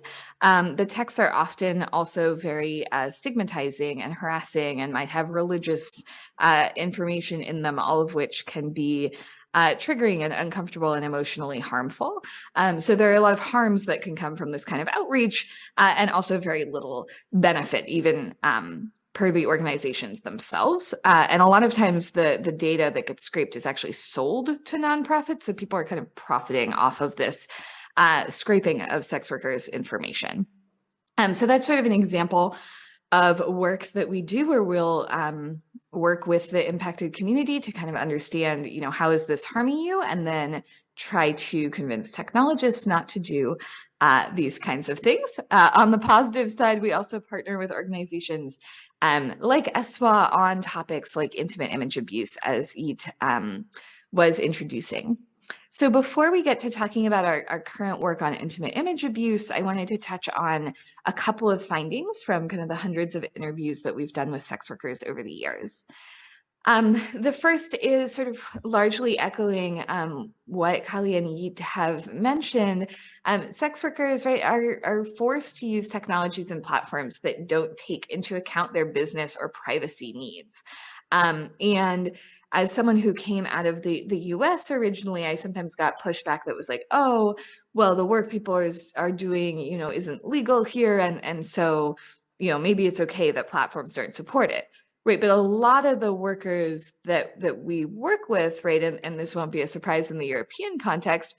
Um, the texts are often also very uh, stigmatizing and harassing and might have religious uh, information in them, all of which can be uh, triggering and uncomfortable and emotionally harmful. Um, so there are a lot of harms that can come from this kind of outreach uh, and also very little benefit, even um, per the organizations themselves. Uh, and a lot of times the, the data that gets scraped is actually sold to nonprofits. So people are kind of profiting off of this uh, scraping of sex workers information. Um, so that's sort of an example of work that we do where we'll um, work with the impacted community to kind of understand, you know, how is this harming you? And then try to convince technologists not to do uh, these kinds of things. Uh, on the positive side, we also partner with organizations um, like ESWA on topics like intimate image abuse as Yiğit um, was introducing. So before we get to talking about our, our, current work on intimate image abuse, I wanted to touch on a couple of findings from kind of the hundreds of interviews that we've done with sex workers over the years. Um, *laughs* the first is sort of largely echoing um, what Kali and Yiğit have mentioned. Um, sex workers, right, are, are forced to use technologies and platforms that don't take into account their business or privacy needs. Um, and as someone who came out of the, the US originally, I sometimes got pushback that was like, oh, well, the work people is, are doing, you know, isn't legal here. And, and so, you know, maybe it's okay that platforms don't support it. Right, but a lot of the workers that that we work with, right, and, and this won't be a surprise in the European context,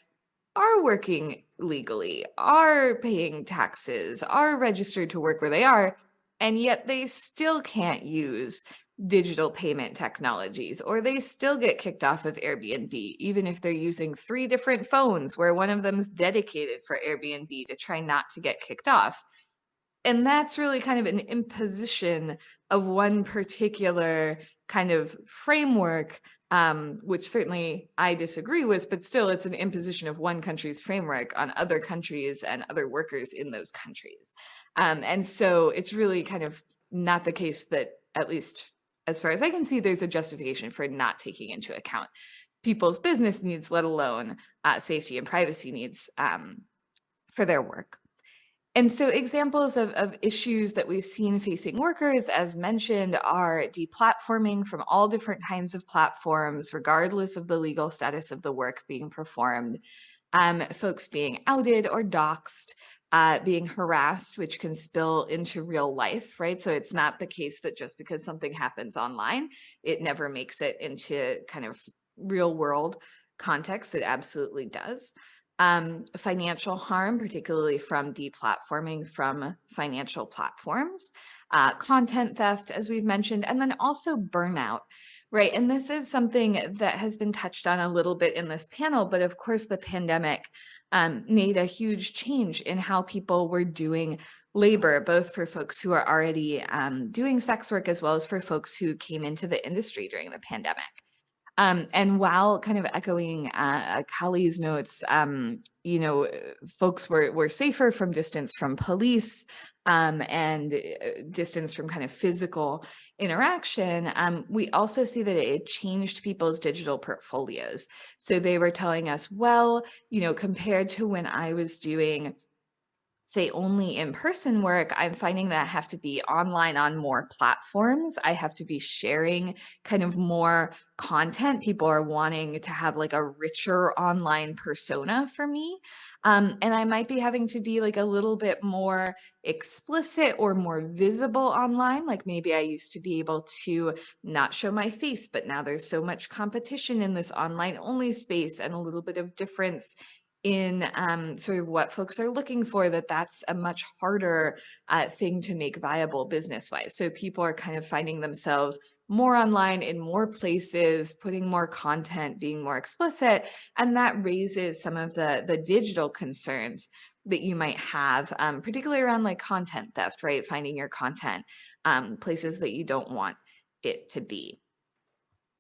are working legally, are paying taxes, are registered to work where they are, and yet they still can't use digital payment technologies, or they still get kicked off of Airbnb, even if they're using three different phones where one of them is dedicated for Airbnb to try not to get kicked off and that's really kind of an imposition of one particular kind of framework, um, which certainly I disagree with, but still it's an imposition of one country's framework on other countries and other workers in those countries. Um, and so it's really kind of not the case that, at least as far as I can see, there's a justification for not taking into account people's business needs, let alone uh, safety and privacy needs um, for their work. And so examples of, of issues that we've seen facing workers, as mentioned, are deplatforming from all different kinds of platforms, regardless of the legal status of the work being performed, um, folks being outed or doxxed, uh, being harassed, which can spill into real life, right? So it's not the case that just because something happens online, it never makes it into kind of real world context. It absolutely does um, financial harm, particularly from deplatforming from financial platforms, uh, content theft, as we've mentioned, and then also burnout, right? And this is something that has been touched on a little bit in this panel, but of course the pandemic um, made a huge change in how people were doing labor, both for folks who are already um, doing sex work as well as for folks who came into the industry during the pandemic. Um, and while kind of echoing uh, Kali's notes, um, you know, folks were, were safer from distance from police um, and uh, distance from kind of physical interaction, um, we also see that it changed people's digital portfolios. So they were telling us, well, you know, compared to when I was doing say only in-person work, I'm finding that I have to be online on more platforms. I have to be sharing kind of more content. People are wanting to have like a richer online persona for me. Um, and I might be having to be like a little bit more explicit or more visible online. Like maybe I used to be able to not show my face, but now there's so much competition in this online only space and a little bit of difference in um, sort of what folks are looking for, that that's a much harder uh, thing to make viable business-wise. So people are kind of finding themselves more online in more places, putting more content, being more explicit, and that raises some of the, the digital concerns that you might have, um, particularly around like content theft, right? Finding your content um, places that you don't want it to be.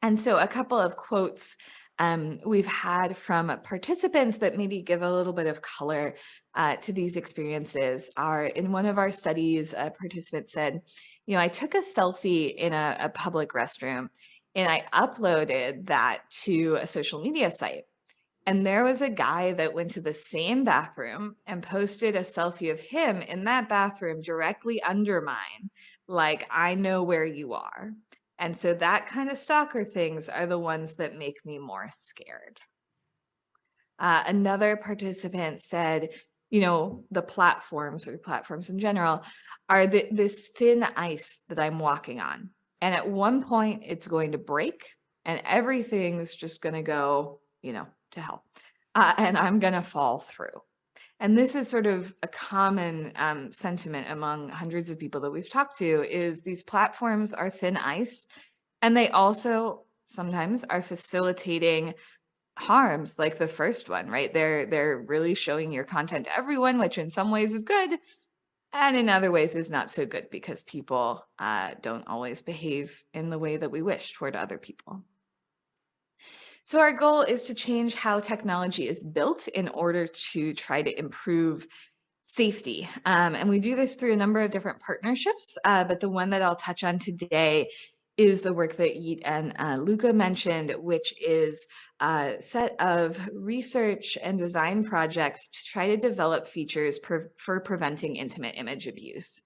And so a couple of quotes um, we've had from participants that maybe give a little bit of color uh, to these experiences are in one of our studies, a participant said, you know, I took a selfie in a, a public restroom and I uploaded that to a social media site. And there was a guy that went to the same bathroom and posted a selfie of him in that bathroom directly under mine, like, I know where you are. And so that kind of stalker things are the ones that make me more scared. Uh, another participant said, you know, the platforms or platforms in general are the, this thin ice that I'm walking on. And at one point it's going to break and everything's just going to go, you know, to hell. Uh, and I'm going to fall through. And this is sort of a common um, sentiment among hundreds of people that we've talked to is these platforms are thin ice and they also sometimes are facilitating harms like the first one, right? They're, they're really showing your content to everyone, which in some ways is good. And in other ways is not so good because people uh, don't always behave in the way that we wish toward other people. So our goal is to change how technology is built in order to try to improve safety. Um, and we do this through a number of different partnerships, uh, but the one that I'll touch on today is the work that Yiğit and uh, Luca mentioned, which is a set of research and design projects to try to develop features for preventing intimate image abuse.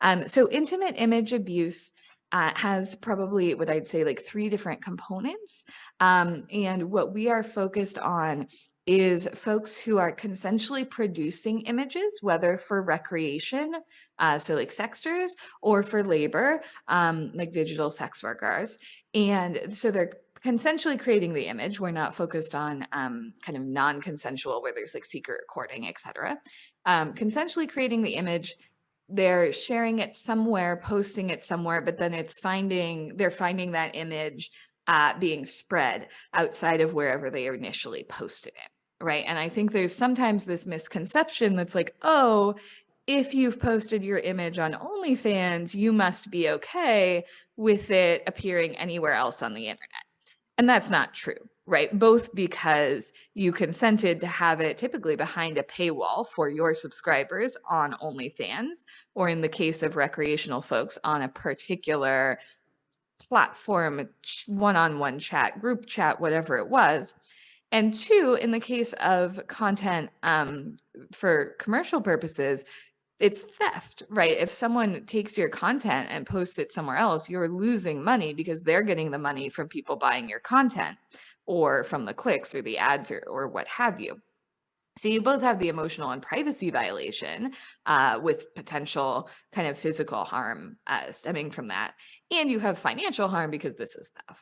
Um, so intimate image abuse uh, has probably what I'd say like three different components. Um, and what we are focused on is folks who are consensually producing images, whether for recreation, uh, so like sexters, or for labor, um, like digital sex workers. And so they're consensually creating the image. We're not focused on um, kind of non-consensual where there's like secret recording, etc. Um, consensually creating the image, they're sharing it somewhere, posting it somewhere, but then it's finding, they're finding that image uh, being spread outside of wherever they initially posted it right? And I think there's sometimes this misconception that's like, oh, if you've posted your image on OnlyFans, you must be okay with it appearing anywhere else on the internet. And that's not true, right? Both because you consented to have it typically behind a paywall for your subscribers on OnlyFans, or in the case of recreational folks on a particular platform, one-on-one -on -one chat, group chat, whatever it was. And two, in the case of content um, for commercial purposes, it's theft, right? If someone takes your content and posts it somewhere else, you're losing money because they're getting the money from people buying your content or from the clicks or the ads or, or what have you. So you both have the emotional and privacy violation uh, with potential kind of physical harm uh, stemming from that. And you have financial harm because this is theft.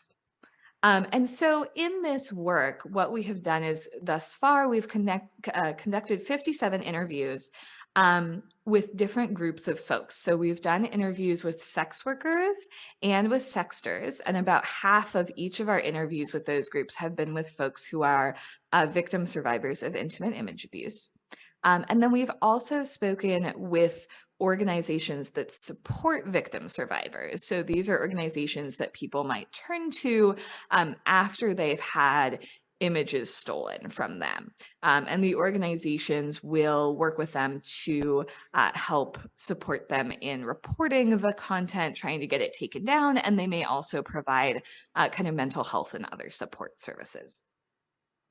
Um, and so in this work, what we have done is thus far, we've connect, uh, conducted 57 interviews um, with different groups of folks. So we've done interviews with sex workers and with sexters, and about half of each of our interviews with those groups have been with folks who are uh, victim survivors of intimate image abuse. Um, and then we've also spoken with organizations that support victim survivors. So these are organizations that people might turn to um, after they've had images stolen from them. Um, and the organizations will work with them to uh, help support them in reporting the content, trying to get it taken down, and they may also provide uh, kind of mental health and other support services.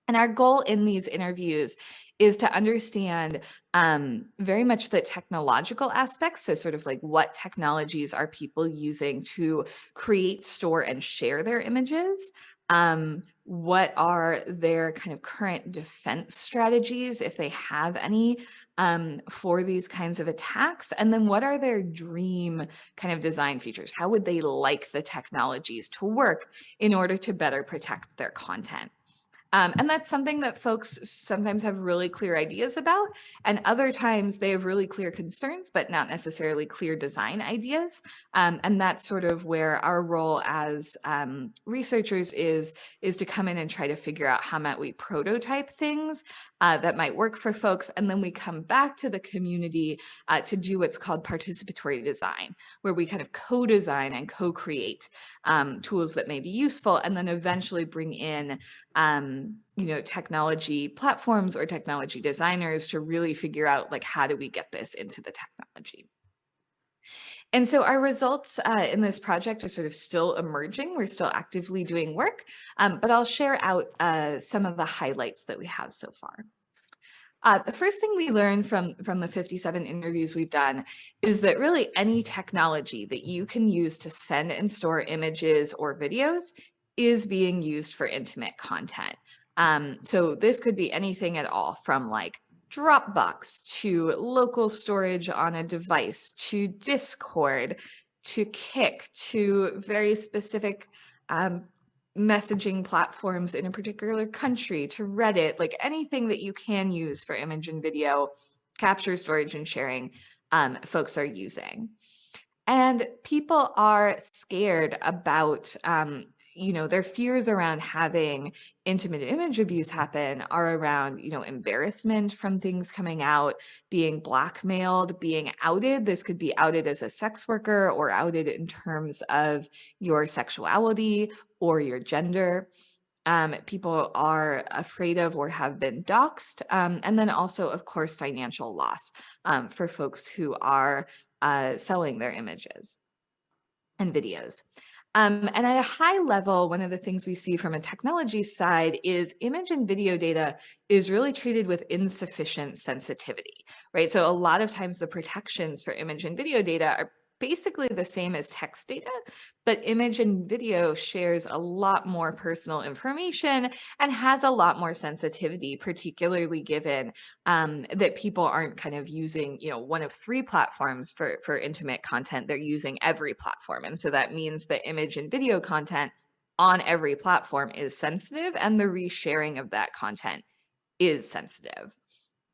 And our goal in these interviews is to understand um, very much the technological aspects. So sort of like what technologies are people using to create, store, and share their images? Um, what are their kind of current defense strategies, if they have any, um, for these kinds of attacks? And then what are their dream kind of design features? How would they like the technologies to work in order to better protect their content? Um, and that's something that folks sometimes have really clear ideas about, and other times they have really clear concerns, but not necessarily clear design ideas. Um, and that's sort of where our role as um, researchers is, is to come in and try to figure out how might we prototype things uh, that might work for folks. And then we come back to the community uh, to do what's called participatory design, where we kind of co-design and co-create um, tools that may be useful, and then eventually bring in um, you know, technology platforms or technology designers to really figure out like, how do we get this into the technology? And so our results uh, in this project are sort of still emerging. We're still actively doing work, um, but I'll share out uh, some of the highlights that we have so far. Uh, the first thing we learned from, from the 57 interviews we've done is that really any technology that you can use to send and store images or videos is being used for intimate content. Um, so this could be anything at all from like Dropbox to local storage on a device to Discord to Kik to very specific um, messaging platforms in a particular country to Reddit, like anything that you can use for image and video capture, storage, and sharing, um, folks are using. And people are scared about um, you know, their fears around having intimate image abuse happen are around, you know, embarrassment from things coming out, being blackmailed, being outed. This could be outed as a sex worker or outed in terms of your sexuality or your gender. Um, people are afraid of or have been doxxed. Um, and then also, of course, financial loss um, for folks who are uh, selling their images and videos. Um, and at a high level, one of the things we see from a technology side is image and video data is really treated with insufficient sensitivity, right? So a lot of times the protections for image and video data are basically the same as text data, but image and video shares a lot more personal information and has a lot more sensitivity, particularly given um, that people aren't kind of using, you know, one of three platforms for, for intimate content. They're using every platform. And so that means that image and video content on every platform is sensitive and the resharing of that content is sensitive.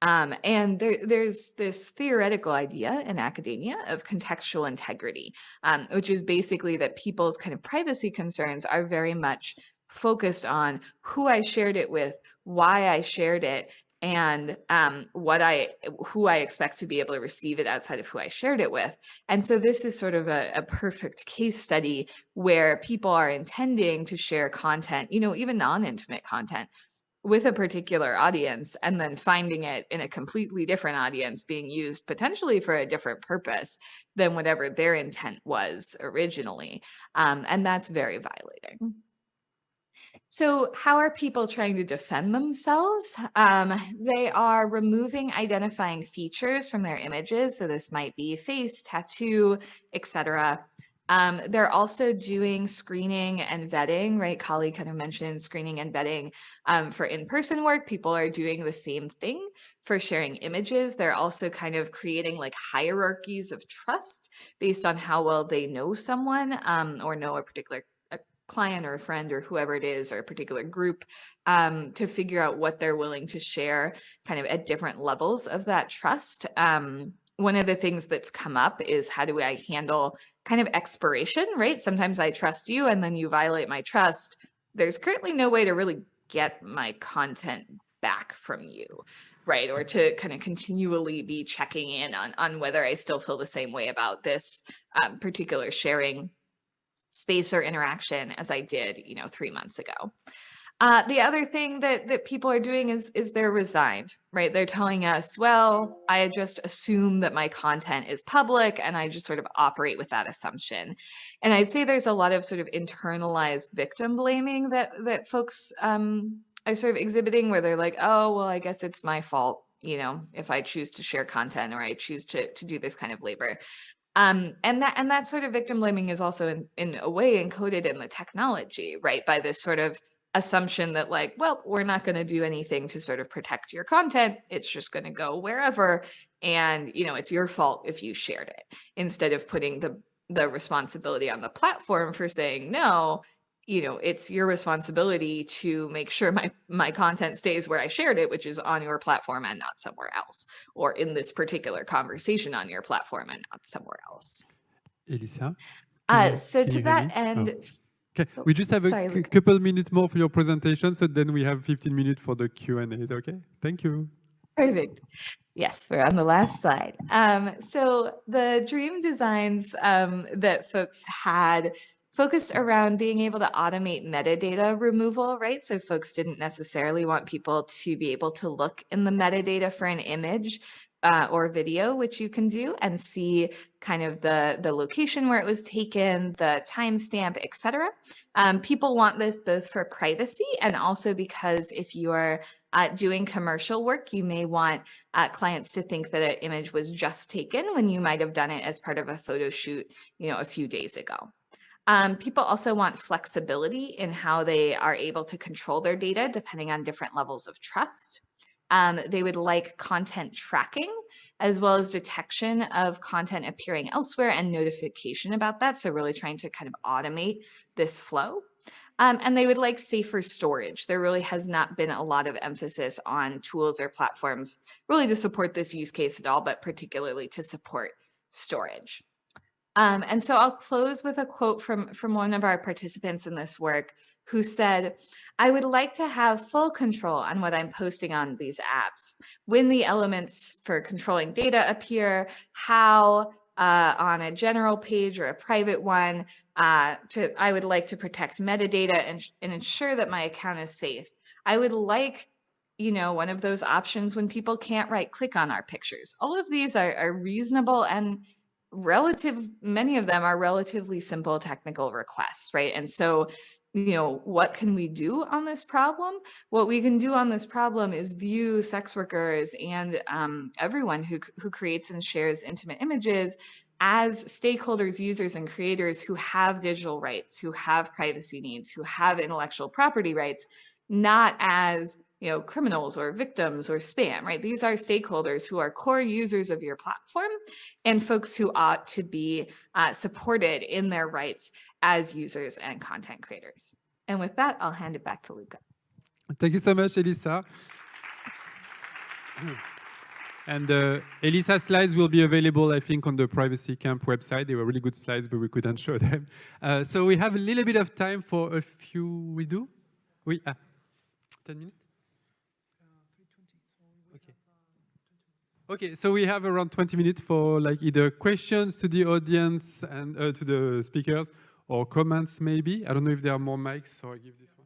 Um, and there, there's this theoretical idea in academia of contextual integrity, um, which is basically that people's kind of privacy concerns are very much focused on who I shared it with, why I shared it, and um, what I, who I expect to be able to receive it outside of who I shared it with. And so this is sort of a, a perfect case study where people are intending to share content, you know, even non-intimate content with a particular audience and then finding it in a completely different audience being used potentially for a different purpose than whatever their intent was originally. Um, and that's very violating. So how are people trying to defend themselves? Um, they are removing identifying features from their images. So this might be face, tattoo, etc. Um, they're also doing screening and vetting, right? Kali kind of mentioned screening and vetting um, for in-person work. People are doing the same thing for sharing images. They're also kind of creating like hierarchies of trust based on how well they know someone um, or know a particular a client or a friend or whoever it is or a particular group um, to figure out what they're willing to share kind of at different levels of that trust. Um, one of the things that's come up is how do I handle kind of expiration, right? Sometimes I trust you and then you violate my trust. There's currently no way to really get my content back from you, right? Or to kind of continually be checking in on, on whether I still feel the same way about this um, particular sharing space or interaction as I did, you know, three months ago. Uh, the other thing that, that people are doing is, is they're resigned, right? They're telling us, well, I just assume that my content is public and I just sort of operate with that assumption. And I'd say there's a lot of sort of internalized victim blaming that, that folks um, are sort of exhibiting where they're like, oh, well, I guess it's my fault, you know, if I choose to share content or I choose to, to do this kind of labor. Um, and that and that sort of victim blaming is also in, in a way encoded in the technology, right? By this sort of assumption that like, well, we're not going to do anything to sort of protect your content. It's just going to go wherever. And, you know, it's your fault if you shared it instead of putting the, the responsibility on the platform for saying, no, you know, it's your responsibility to make sure my, my content stays where I shared it, which is on your platform and not somewhere else, or in this particular conversation on your platform and not somewhere else. Elissa? Uh, so to that end, oh. Okay, we just have a Sorry, couple minutes more for your presentation, so then we have 15 minutes for the Q&A, okay? Thank you. Perfect. Yes, we're on the last slide. Um, so the dream designs um, that folks had focused around being able to automate metadata removal, right? So folks didn't necessarily want people to be able to look in the metadata for an image uh, or video, which you can do and see kind of the, the location where it was taken, the timestamp, etc. Um, people want this both for privacy and also because if you're uh, doing commercial work, you may want uh, clients to think that an image was just taken when you might have done it as part of a photo shoot, you know, a few days ago. Um, people also want flexibility in how they are able to control their data depending on different levels of trust. Um, they would like content tracking as well as detection of content appearing elsewhere and notification about that. So really trying to kind of automate this flow. Um, and they would like safer storage. There really has not been a lot of emphasis on tools or platforms really to support this use case at all, but particularly to support storage. Um, and so I'll close with a quote from, from one of our participants in this work who said, I would like to have full control on what I'm posting on these apps. When the elements for controlling data appear, how uh, on a general page or a private one, uh, to, I would like to protect metadata and, and ensure that my account is safe. I would like you know, one of those options when people can't right click on our pictures. All of these are, are reasonable and relative, many of them are relatively simple technical requests, right? And so you know, what can we do on this problem? What we can do on this problem is view sex workers and um, everyone who, who creates and shares intimate images as stakeholders, users, and creators who have digital rights, who have privacy needs, who have intellectual property rights, not as you know, criminals or victims or spam, right? These are stakeholders who are core users of your platform and folks who ought to be uh, supported in their rights as users and content creators. And with that, I'll hand it back to Luca. Thank you so much, Elissa. *clears throat* And uh, Elissa's slides will be available, I think, on the Privacy Camp website. They were really good slides, but we couldn't show them. *laughs* Uh, so we have a little bit of time for a few, we do? We, ah, 10 minutes? Okay. Okay, so we have around 20 minutes for like either questions to the audience and uh, to the speakers or comments maybe. I don't know if there are more mics, so I give this one.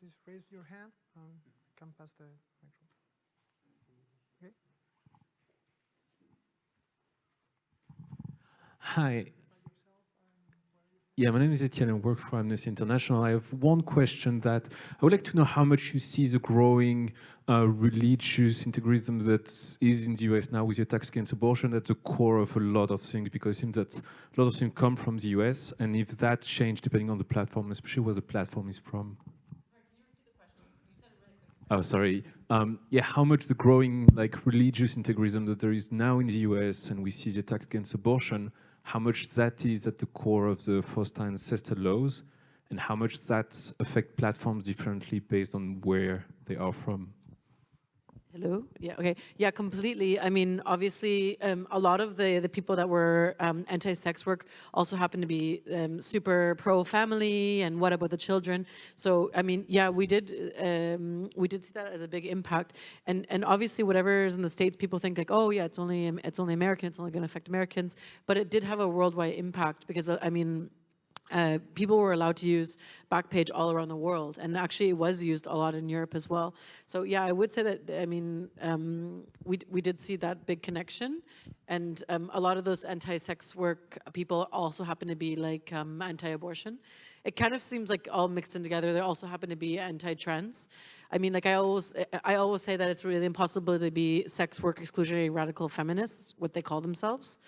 Please raise your hand. and come past the microphone. Okay. Hi. Yeah, my name is Etienne and work for Amnesty International. I have one question that I would like to know how much you see the growing uh, religious integrism that is in the US now with the attacks against abortion at the core of a lot of things because it seems that a lot of things come from the US and if that changed depending on the platform, especially where the platform is from. Oh, sorry. Um, yeah, how much the growing like religious integrism that there is now in the US and we see the attack against abortion, how much that is at the core of the FOSTA and SESTA laws, and how much that affect platforms differently based on where they are from. Hello. Yeah. Okay. Yeah. Completely. I mean, obviously, um, a lot of the the people that were um, anti-sex work also happen to be um, super pro-family, and what about the children? So, I mean, yeah, we did um, we did see that as a big impact, and and obviously, whatever is in the states, people think like, oh yeah, it's only it's only American, it's only going to affect Americans, but it did have a worldwide impact because uh, I mean uh, people were allowed to use Backpage all around the world, and actually it was used a lot in Europe as well. So yeah, I would say that, I mean, um, we, we did see that big connection, and um, a lot of those anti-sex work people also happen to be like um, anti-abortion. It kind of seems like all mixed in together. There also happen to be anti-trans. I mean, like I always, I always say that it's really impossible to be sex work exclusionary radical feminists, what they call themselves.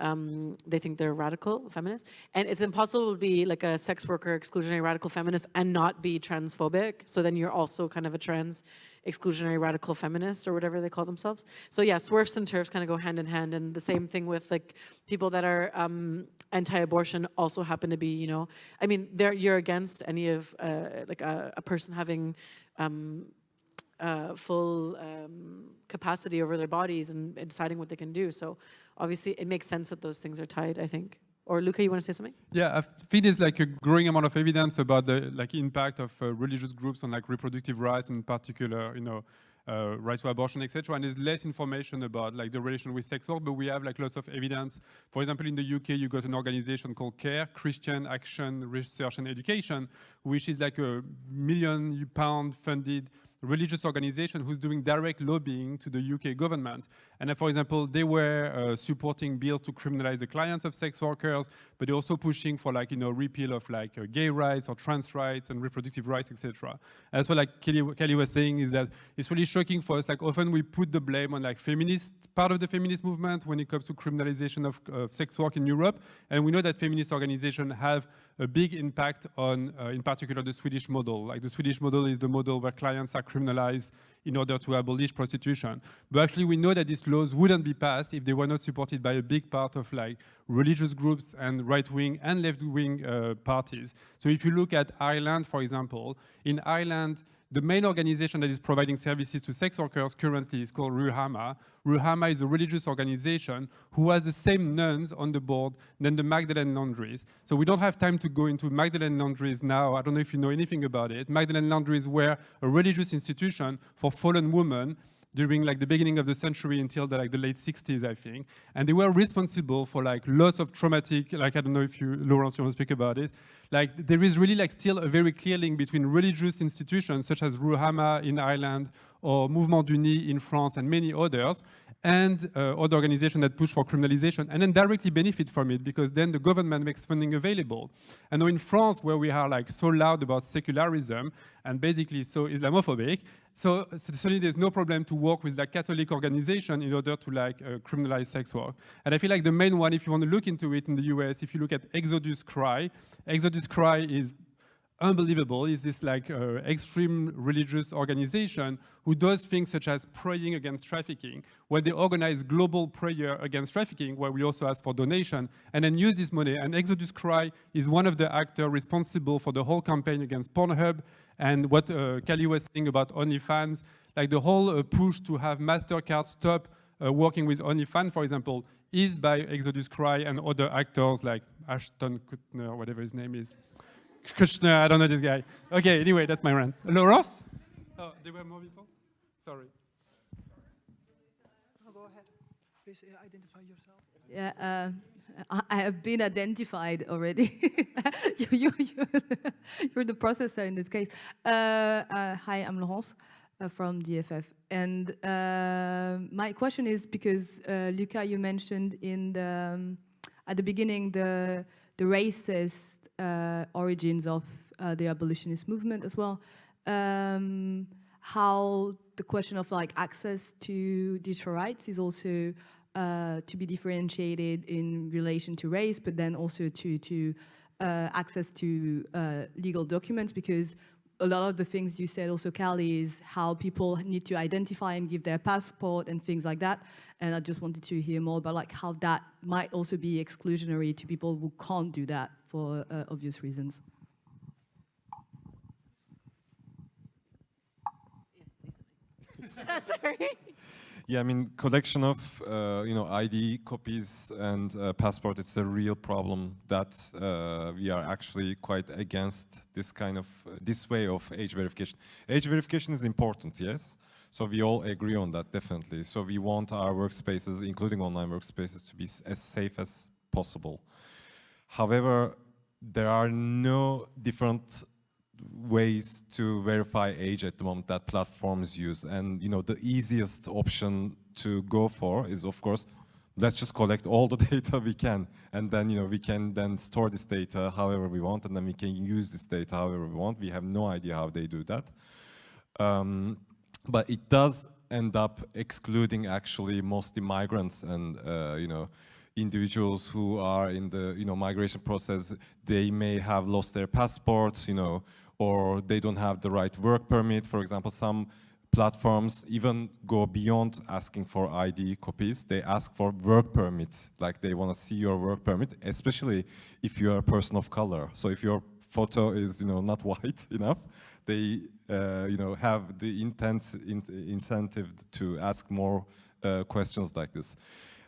Um, they think they're radical feminists. And it's impossible to be like a sex worker, exclusionary radical feminist and not be transphobic. So then you're also kind of a trans exclusionary radical feminist or whatever they call themselves. So yeah, SWERFs and TERFs kind of go hand in hand. And the same thing with like people that are um, anti-abortion also happen to be, you know, I mean, they're, you're against any of uh, like a, a, person having um, uh, full um, capacity over their bodies and, and, deciding what they can do. So obviously it makes sense that those things are tied, I think. Or Luca, you want to say something? Yeah, I think there's like a growing amount of evidence about the like impact of uh, religious groups on like reproductive rights, in particular, you know, uh, right to abortion, etc. And there's less information about like the relation with sex work, but we have like lots of evidence. For example, in the UK, you got an organization called CARE, Christian Action Research and Education, which is like a million pound funded religious organization who's doing direct lobbying to the UK government. And uh, for example, they were uh, supporting bills to criminalize the clients of sex workers, but they're also pushing for like, you know, repeal of like uh, gay rights or trans rights and reproductive rights, etc. As well, like Kali, Kali was saying, is that it's really shocking for us. Like often we put the blame on like feminist, part of the feminist movement when it comes to criminalization of, of sex work in Europe. And we know that feminist organizations have a big impact on, uh, in particular, the Swedish model. Like the Swedish model is the model where clients are criminalized in order to abolish prostitution. But actually, we know that these laws wouldn't be passed if they were not supported by a big part of like religious groups and right-wing and left-wing uh, parties. So if you look at Ireland, for example, in Ireland, the main organization that is providing services to sex workers currently is called Ruhama. Ruhama is a religious organization who has the same nuns on the board than the Magdalene Laundries. So we don't have time to go into Magdalene Laundries now. I don't know if you know anything about it. Magdalene Laundries were a religious institution for fallen women during like the beginning of the century until the, like the late 60s, I think. And they were responsible for like lots of traumatic, like I don't know if you, Laurence, you want to speak about it. Like there is really like still a very clear link between religious institutions such as Ruhama in Ireland or Mouvement du Nid in France and many others and uh, other organizations that push for criminalization and then directly benefit from it because then the government makes funding available. And in France, where we are like so loud about secularism and basically so Islamophobic, so certainly there's no problem to work with like Catholic organization in order to like uh, criminalize sex work. And I feel like the main one, if you want to look into it in the US, if you look at Exodus Cry, Exodus Cry is unbelievable is this like uh, extreme religious organization who does things such as praying against trafficking, where they organize global prayer against trafficking, where we also ask for donation, and then use this money. And Exodus Cry is one of the actors responsible for the whole campaign against Pornhub, and what uh, Kali was saying about OnlyFans, like the whole uh, push to have MasterCard stop uh, working with OnlyFans, for example, is by Exodus Cry and other actors like Ashton Kutcher, whatever his name is. Kushner, I don't know this guy. Okay, anyway, that's my rant. Laurence? Oh, there were more people? Sorry. No, go ahead. Please uh, identify yourself. Yeah, uh, I, I have been identified already. *laughs* you, you, you, *laughs* you're the processor in this case. Uh, uh, hi, I'm Laurence uh, from DFF. And uh, my question is because, uh, Luca, you mentioned in the, um, at the beginning the, the racist uh, origins of uh, the abolitionist movement as well. Um, how the question of like access to digital rights is also uh, to be differentiated in relation to race, but then also to to uh, access to uh, legal documents because a lot of the things you said also, Kali, is how people need to identify and give their passport and things like that. And I just wanted to hear more about like how that might also be exclusionary to people who can't do that for uh, obvious reasons. *laughs* Sorry. Yeah, I mean, collection of uh, you know ID copies and uh, passport. It's a real problem that uh, we are actually quite against this kind of uh, this way of age verification. Age verification is important, yes. So we all agree on that, definitely. So we want our workspaces, including online workspaces, to be as safe as possible. However, there are no different ways to verify age at the moment that platforms use. And you know, the easiest option to go for is, of course, let's just collect all the *laughs* data we can, and then you know we can then store this data however we want, and then we can use this data however we want. We have no idea how they do that, um, but it does end up excluding actually mostly migrants and uh, you know individuals who are in the you know migration process. They may have lost their passports, you know, or they don't have the right work permit. For example, some platforms even go beyond asking for ID copies. They ask for work permits, like they want to see your work permit, especially if you're a person of color. So if your photo is, you know, not *laughs* white enough, they, uh, you know, have the intent, in incentive to ask more uh, questions like this.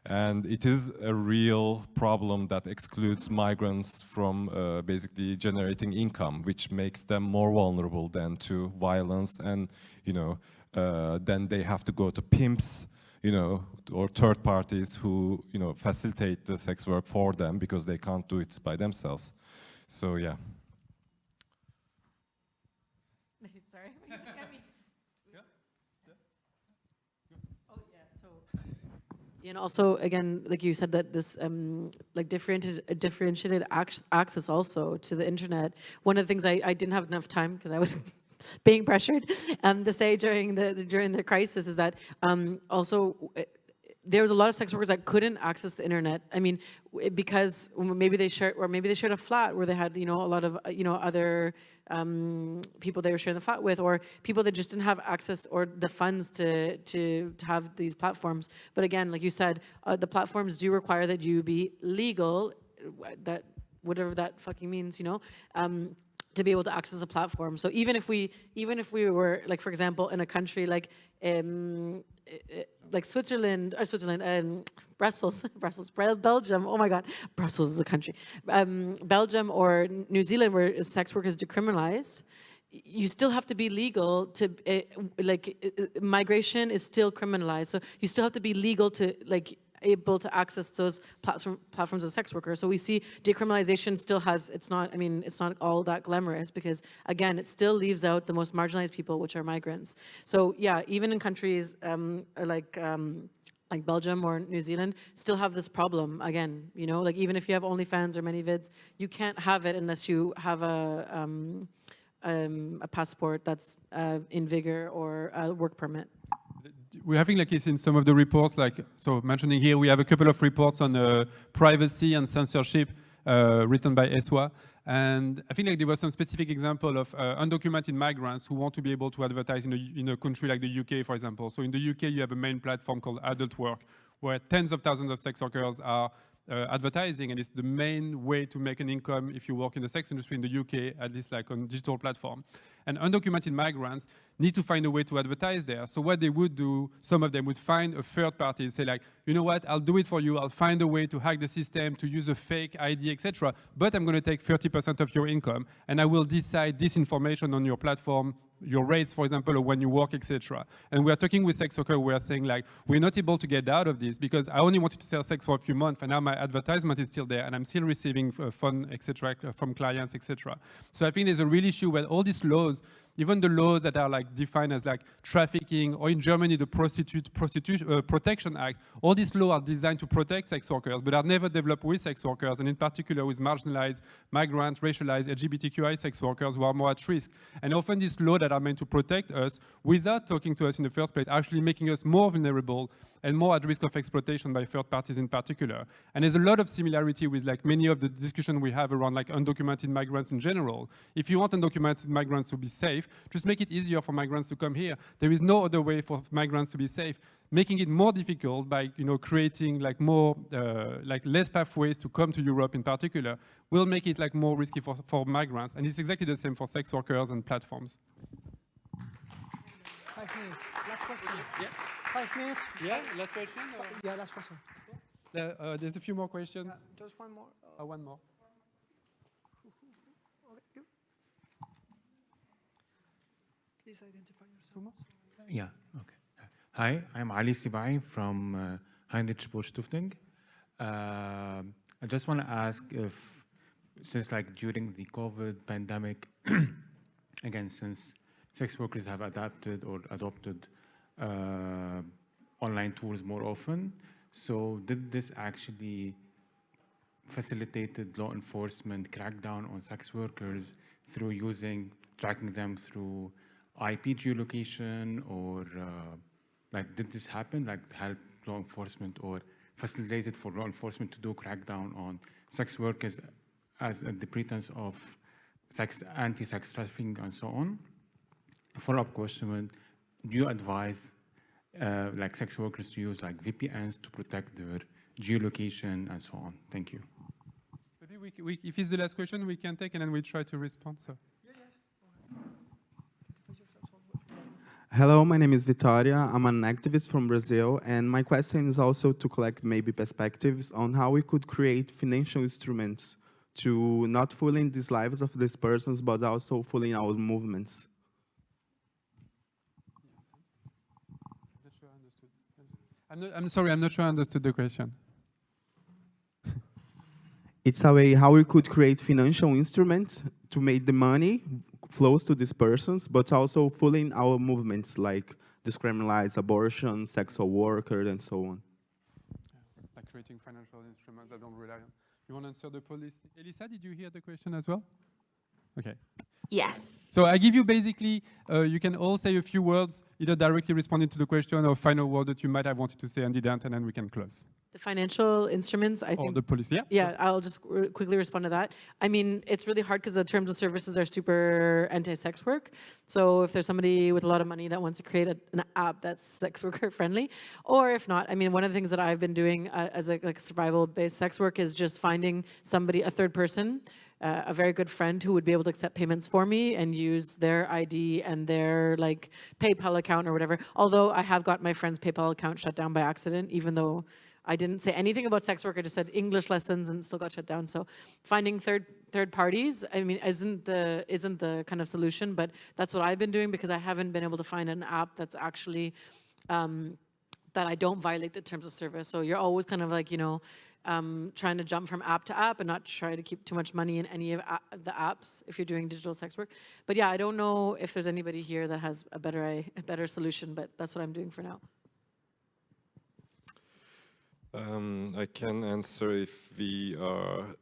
And it is a real problem that excludes migrants from uh, basically generating income, which makes them more vulnerable than to violence. And, you know, uh, then they have to go to pimps, you know, or third parties who, you know, facilitate the sex work for them because they can't do it by themselves. So, yeah. Sorry. And also, again, like you said, that this um, like differentiated, differentiated access also to the internet. One of the things I, I didn't have enough time because I was *laughs* being pressured um, to say during the, the during the crisis is that um, also there was a lot of sex workers that couldn't access the internet. I mean, because maybe they shared, or maybe they shared a flat where they had, you know, a lot of, uh, you know, other um, people they were sharing the flat with, or people that just didn't have access or the funds to to to have these platforms. But again, like you said, uh, the platforms do require that you be legal, that whatever that fucking means, you know. Um, to be able to access a platform. So even if we, even if we were, like for example, in a country like, um, like Switzerland, or Switzerland, um, Brussels, *laughs* Brussels, Belgium, oh my God, Brussels is a country. Um, Belgium or New Zealand where sex work is decriminalized, you still have to be legal to, uh, like, uh, migration is still criminalized. So you still have to be legal to, like, able to access those platform, platforms as sex workers. So we see decriminalization still has, it's not, I mean, it's not all that glamorous because again, it still leaves out the most marginalized people, which are migrants. So yeah, even in countries um, like um, like Belgium or New Zealand, still have this problem again, you know, like even if you have OnlyFans or ManyVids, you can't have it unless you have a, um, um, a passport that's uh, in vigor or a work permit. We're having like it's in some of the reports, like so mentioning here, we have a couple of reports on uh, privacy and censorship uh, written by ESWA. And I think like there was some specific example of uh, undocumented migrants who want to be able to advertise in a, in a country like the UK, for example. So in the UK, you have a main platform called Adult Work, where tens of thousands of sex workers are uh, advertising, and it's the main way to make an income if you work in the sex industry in the UK, at least like on digital platform. And undocumented migrants need to find a way to advertise there. So what they would do, some of them would find a third party and say like, you know what, I'll do it for you. I'll find a way to hack the system, to use a fake ID, etc. But I'm going to take 30% of your income, and I will decide this information on your platform your rates, for example, or when you work, etc. And we are talking with sex workers, we are saying like, we're not able to get out of this because I only wanted to sell sex for a few months and now my advertisement is still there and I'm still receiving uh, etc. from clients, etc. So I think there's a real issue where all these laws shows even the laws that are like defined as like trafficking, or in Germany, the Prostitute, Prostitution uh, Protection Act, all these laws are designed to protect sex workers, but are never developed with sex workers, and in particular with marginalized, migrant, racialized, LGBTQI sex workers who are more at risk. And often these laws that are meant to protect us, without talking to us in the first place, actually making us more vulnerable and more at risk of exploitation by third parties in particular. And there's a lot of similarity with like many of the discussion we have around like undocumented migrants in general. If you want undocumented migrants to be safe, just make it easier for migrants to come here. There is no other way for migrants to be safe. Making it more difficult by you know creating like more uh, like less pathways to come to Europe in particular will make it like more risky for, for migrants. And it's exactly the same for sex workers and platforms. Five minutes. Last question. Yeah. Five minutes. Yeah, last question? Yeah, last question. Uh, uh, there's a few more questions. Uh, just one more. Uh, Uh, one more. okay, you. Please identify yourself. Two? Yeah, okay. Hi, I'm Ali Sibai from uh, Heinrich Böll Stiftung. Uh, I just want to ask if, since like during the COVID pandemic, *clears throat* again, since sex workers have adapted or adopted uh, online tools more often, so did this actually facilitated law enforcement crackdown on sex workers through using, tracking them through IP geolocation or uh, like did this happen like help law enforcement or facilitated for law enforcement to do crackdown on sex workers as uh, the pretense of sex anti-sex trafficking and so on follow-up question do you advise uh, like sex workers to use like VPNs to protect their geolocation and so on thank you Maybe we, we, if it's the last question, we can take and then we try to respond. So. Hello, my name is Vitoria. I'm an activist from Brazil, and my question is also to collect maybe perspectives on how we could create financial instruments to not fooling these lives of these persons, but also fooling our movements. Not sure I I'm, not, I'm sorry, I'm not sure I understood the question. It's a way how we could create financial instruments to make the money flows to these persons, but also fooling our movements like discriminalize abortion, sexual workers, and so on. Like creating financial instruments that don't rely on. You want to answer the police? Elissa, did you hear the question as well? Okay. Yes. So I give you basically, uh, you can all say a few words, either directly responding to the question or final word that you might have wanted to say and didn't, and then we can close. The financial instruments, I Or think the police, yeah? Yeah, I'll just quickly respond to that. I mean, it's really hard because the terms of services are super anti-sex work. So if there's somebody with a lot of money that wants to create a, an app that's sex worker friendly, or if not, I mean, one of the things that I've been doing uh, as a like survival-based sex work is just finding somebody, a third person, uh, a very good friend who would be able to accept payments for me and use their ID and their like PayPal account or whatever. Although I have got my friend's PayPal account shut down by accident, even though I didn't say anything about sex work. I just said English lessons and still got shut down. So finding third third parties, I mean, isn't the isn't the kind of solution, but that's what I've been doing because I haven't been able to find an app that's actually um, that I don't violate the terms of service. So you're always kind of like, you know, um, trying to jump from app to app and not try to keep too much money in any of the apps if you're doing digital sex work. But yeah, I don't know if there's anybody here that has a better a better solution, but that's what I'm doing for now. Um, I can answer if we are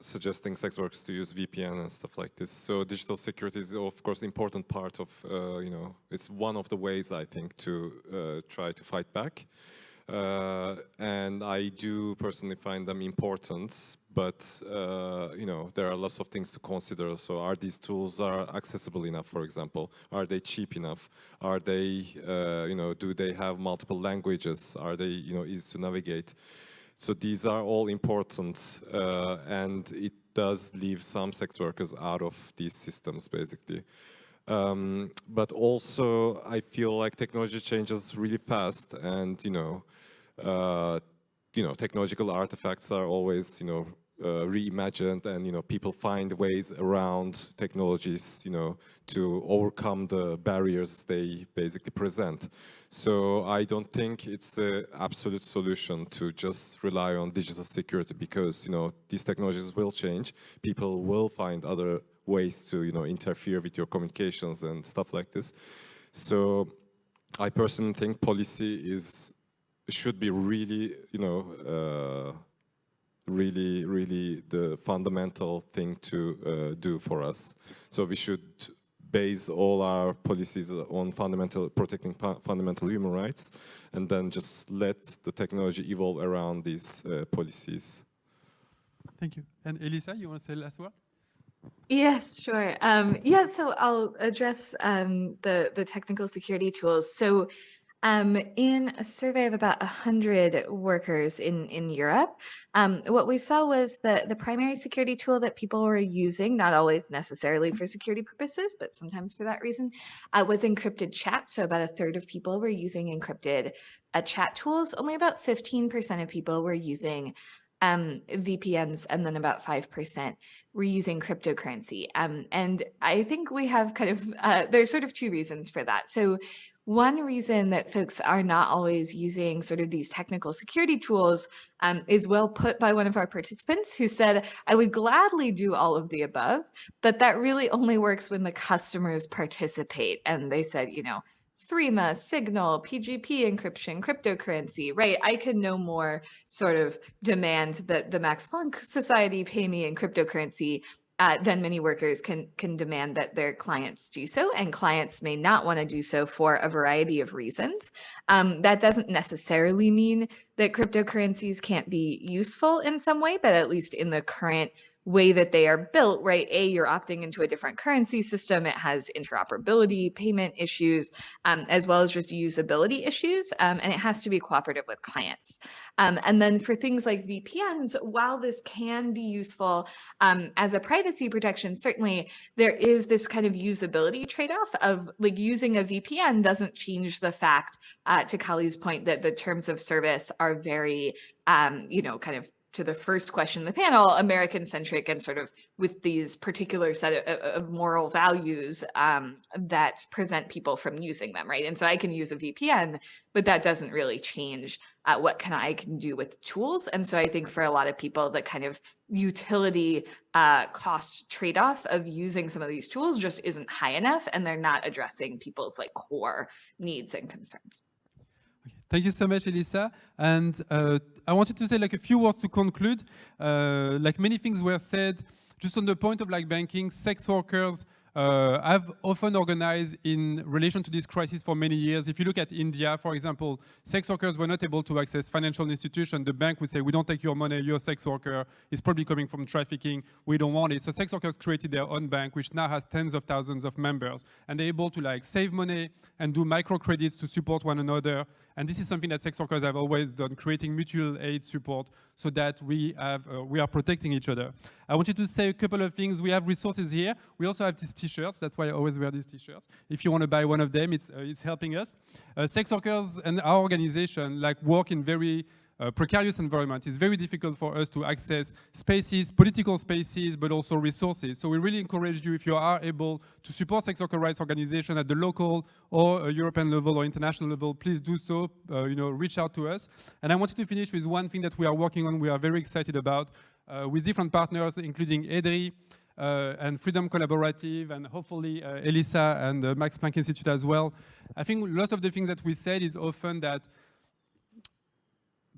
suggesting sex workers to use VPN and stuff like this. So digital security is of course important part of, uh, you know, it's one of the ways I think to uh, try to fight back. Uh, and I do personally find them important, but uh, you know there are lots of things to consider. So are these tools are accessible enough, for example? Are they cheap enough? Are they, uh, you know, do they have multiple languages? Are they, you know, easy to navigate? So these are all important, uh, and it does leave some sex workers out of these systems, basically. Um, but also, I feel like technology changes really fast, and you know, uh, you know, technological artifacts are always, you know, uh, reimagined, and you know, people find ways around technologies, you know, to overcome the barriers they basically present. So I don't think it's an absolute solution to just rely on digital security because, you know, these technologies will change. People will find other ways to, you know, interfere with your communications and stuff like this. So I personally think policy is should be really, you know, uh, really, really the fundamental thing to uh, do for us. So we should base all our policies on fundamental protecting fundamental human rights, and then just let the technology evolve around these uh, policies. Thank you. And Elissa, you want to say last word? Yes, sure. Um, yeah, so I'll address um, the the technical security tools. So um, in a survey of about 100 workers in, in Europe, um, what we saw was that the primary security tool that people were using, not always necessarily for security purposes, but sometimes for that reason, uh, was encrypted chat. So about a third of people were using encrypted uh, chat tools. Only about 15% of people were using um, VPNs, and then about 5% were using cryptocurrency. Um, and I think we have kind of, uh, there's sort of two reasons for that. So one reason that folks are not always using sort of these technical security tools um, is well put by one of our participants who said, I would gladly do all of the above, but that really only works when the customers participate. And they said, you know, Threema, Signal, PGP encryption, cryptocurrency, right? I can no more sort of demand that the Max Planck Society pay me in cryptocurrency uh, then many workers can can demand that their clients do so, and clients may not want to do so for a variety of reasons. Um, that doesn't necessarily mean that cryptocurrencies can't be useful in some way, but at least in the current way that they are built, right? A, you're opting into a different currency system. It has interoperability, payment issues, um, as well as just usability issues. Um, and it has to be cooperative with clients. Um, and then for things like VPNs, while this can be useful um, as a privacy protection, certainly there is this kind of usability trade-off of like using a VPN doesn't change the fact, uh, to Kali's point, that the terms of service are very, um, you know, kind of to the first question in the panel, American centric and sort of with these particular set of, of moral values um, that prevent people from using them, right? And so I can use a VPN, but that doesn't really change uh, what can I can do with tools. And so I think for a lot of people, the kind of utility uh, cost trade-off of using some of these tools just isn't high enough, and they're not addressing people's like core needs and concerns. Thank you so much, Elissa. And uh, I wanted to say like a few words to conclude. Uh, like many things were said, just on the point of like banking, sex workers uh, have often organized in relation to this crisis for many years. If you look at India, for example, sex workers were not able to access financial institutions. The bank would say, we don't take your money, you're a sex worker. It's probably coming from trafficking. We don't want it. So sex workers created their own bank, which now has tens of thousands of members. And they're able to like save money and do microcredits to support one another. And this is something that sex workers have always done, creating mutual aid support so that we, have, uh, we are protecting each other. I wanted to say a couple of things. We have resources here. We also have these t-shirts. That's why I always wear these t-shirts. If you want to buy one of them, it's, uh, it's helping us. Uh, sex workers and our organization like work in very uh, precarious environment, it's very difficult for us to access spaces, political spaces, but also resources. So we really encourage you, if you are able to support sex worker rights organization at the local or European level or international level, please do so, uh, you know, reach out to us. And I wanted to finish with one thing that we are working on, we are very excited about, uh, with different partners, including EDRi, uh, and Freedom Collaborative, and hopefully uh, Elissa and the Max Planck Institute as well. I think lots of the things that we said is often that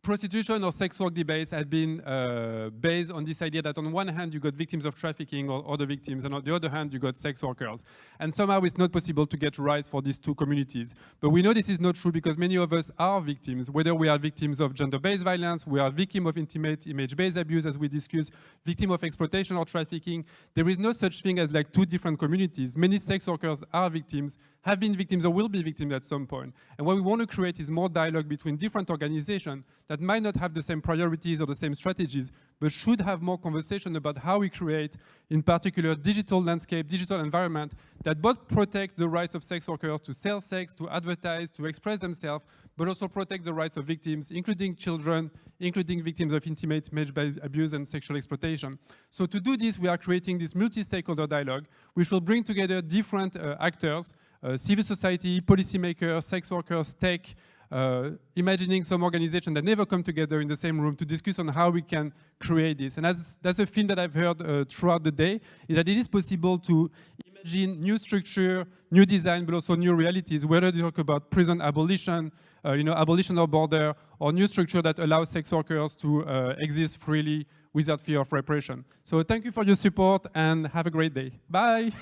prostitution or sex work debates have been uh, based on this idea that on one hand you got victims of trafficking or other victims, and on the other hand you got sex workers. And somehow it's not possible to get rights for these two communities. But we know this is not true because many of us are victims, whether we are victims of gender-based violence, we are victims of intimate image-based abuse, as we discussed, victim of exploitation or trafficking. There is no such thing as like two different communities. Many sex workers are victims, have been victims or will be victims at some point. And what we want to create is more dialogue between different organizations that might not have the same priorities or the same strategies, but should have more conversation about how we create, in particular, digital landscape, digital environment that both protect the rights of sex workers to sell sex, to advertise, to express themselves, but also protect the rights of victims, including children, including victims of intimate image abuse and sexual exploitation. So to do this, we are creating this multi-stakeholder dialogue, which will bring together different uh, actors, uh, civil society, policymakers, sex workers, tech, uh, imagining some organization that never come together in the same room to discuss on how we can create this. And as, that's a theme that I've heard uh, throughout the day, is that it is possible to imagine new structure, new design, but also new realities, whether you talk about prison abolition, uh, you know, abolition of border, or new structure that allows sex workers to uh, exist freely without fear of repression. So thank you for your support and have a great day. Bye.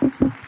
*laughs*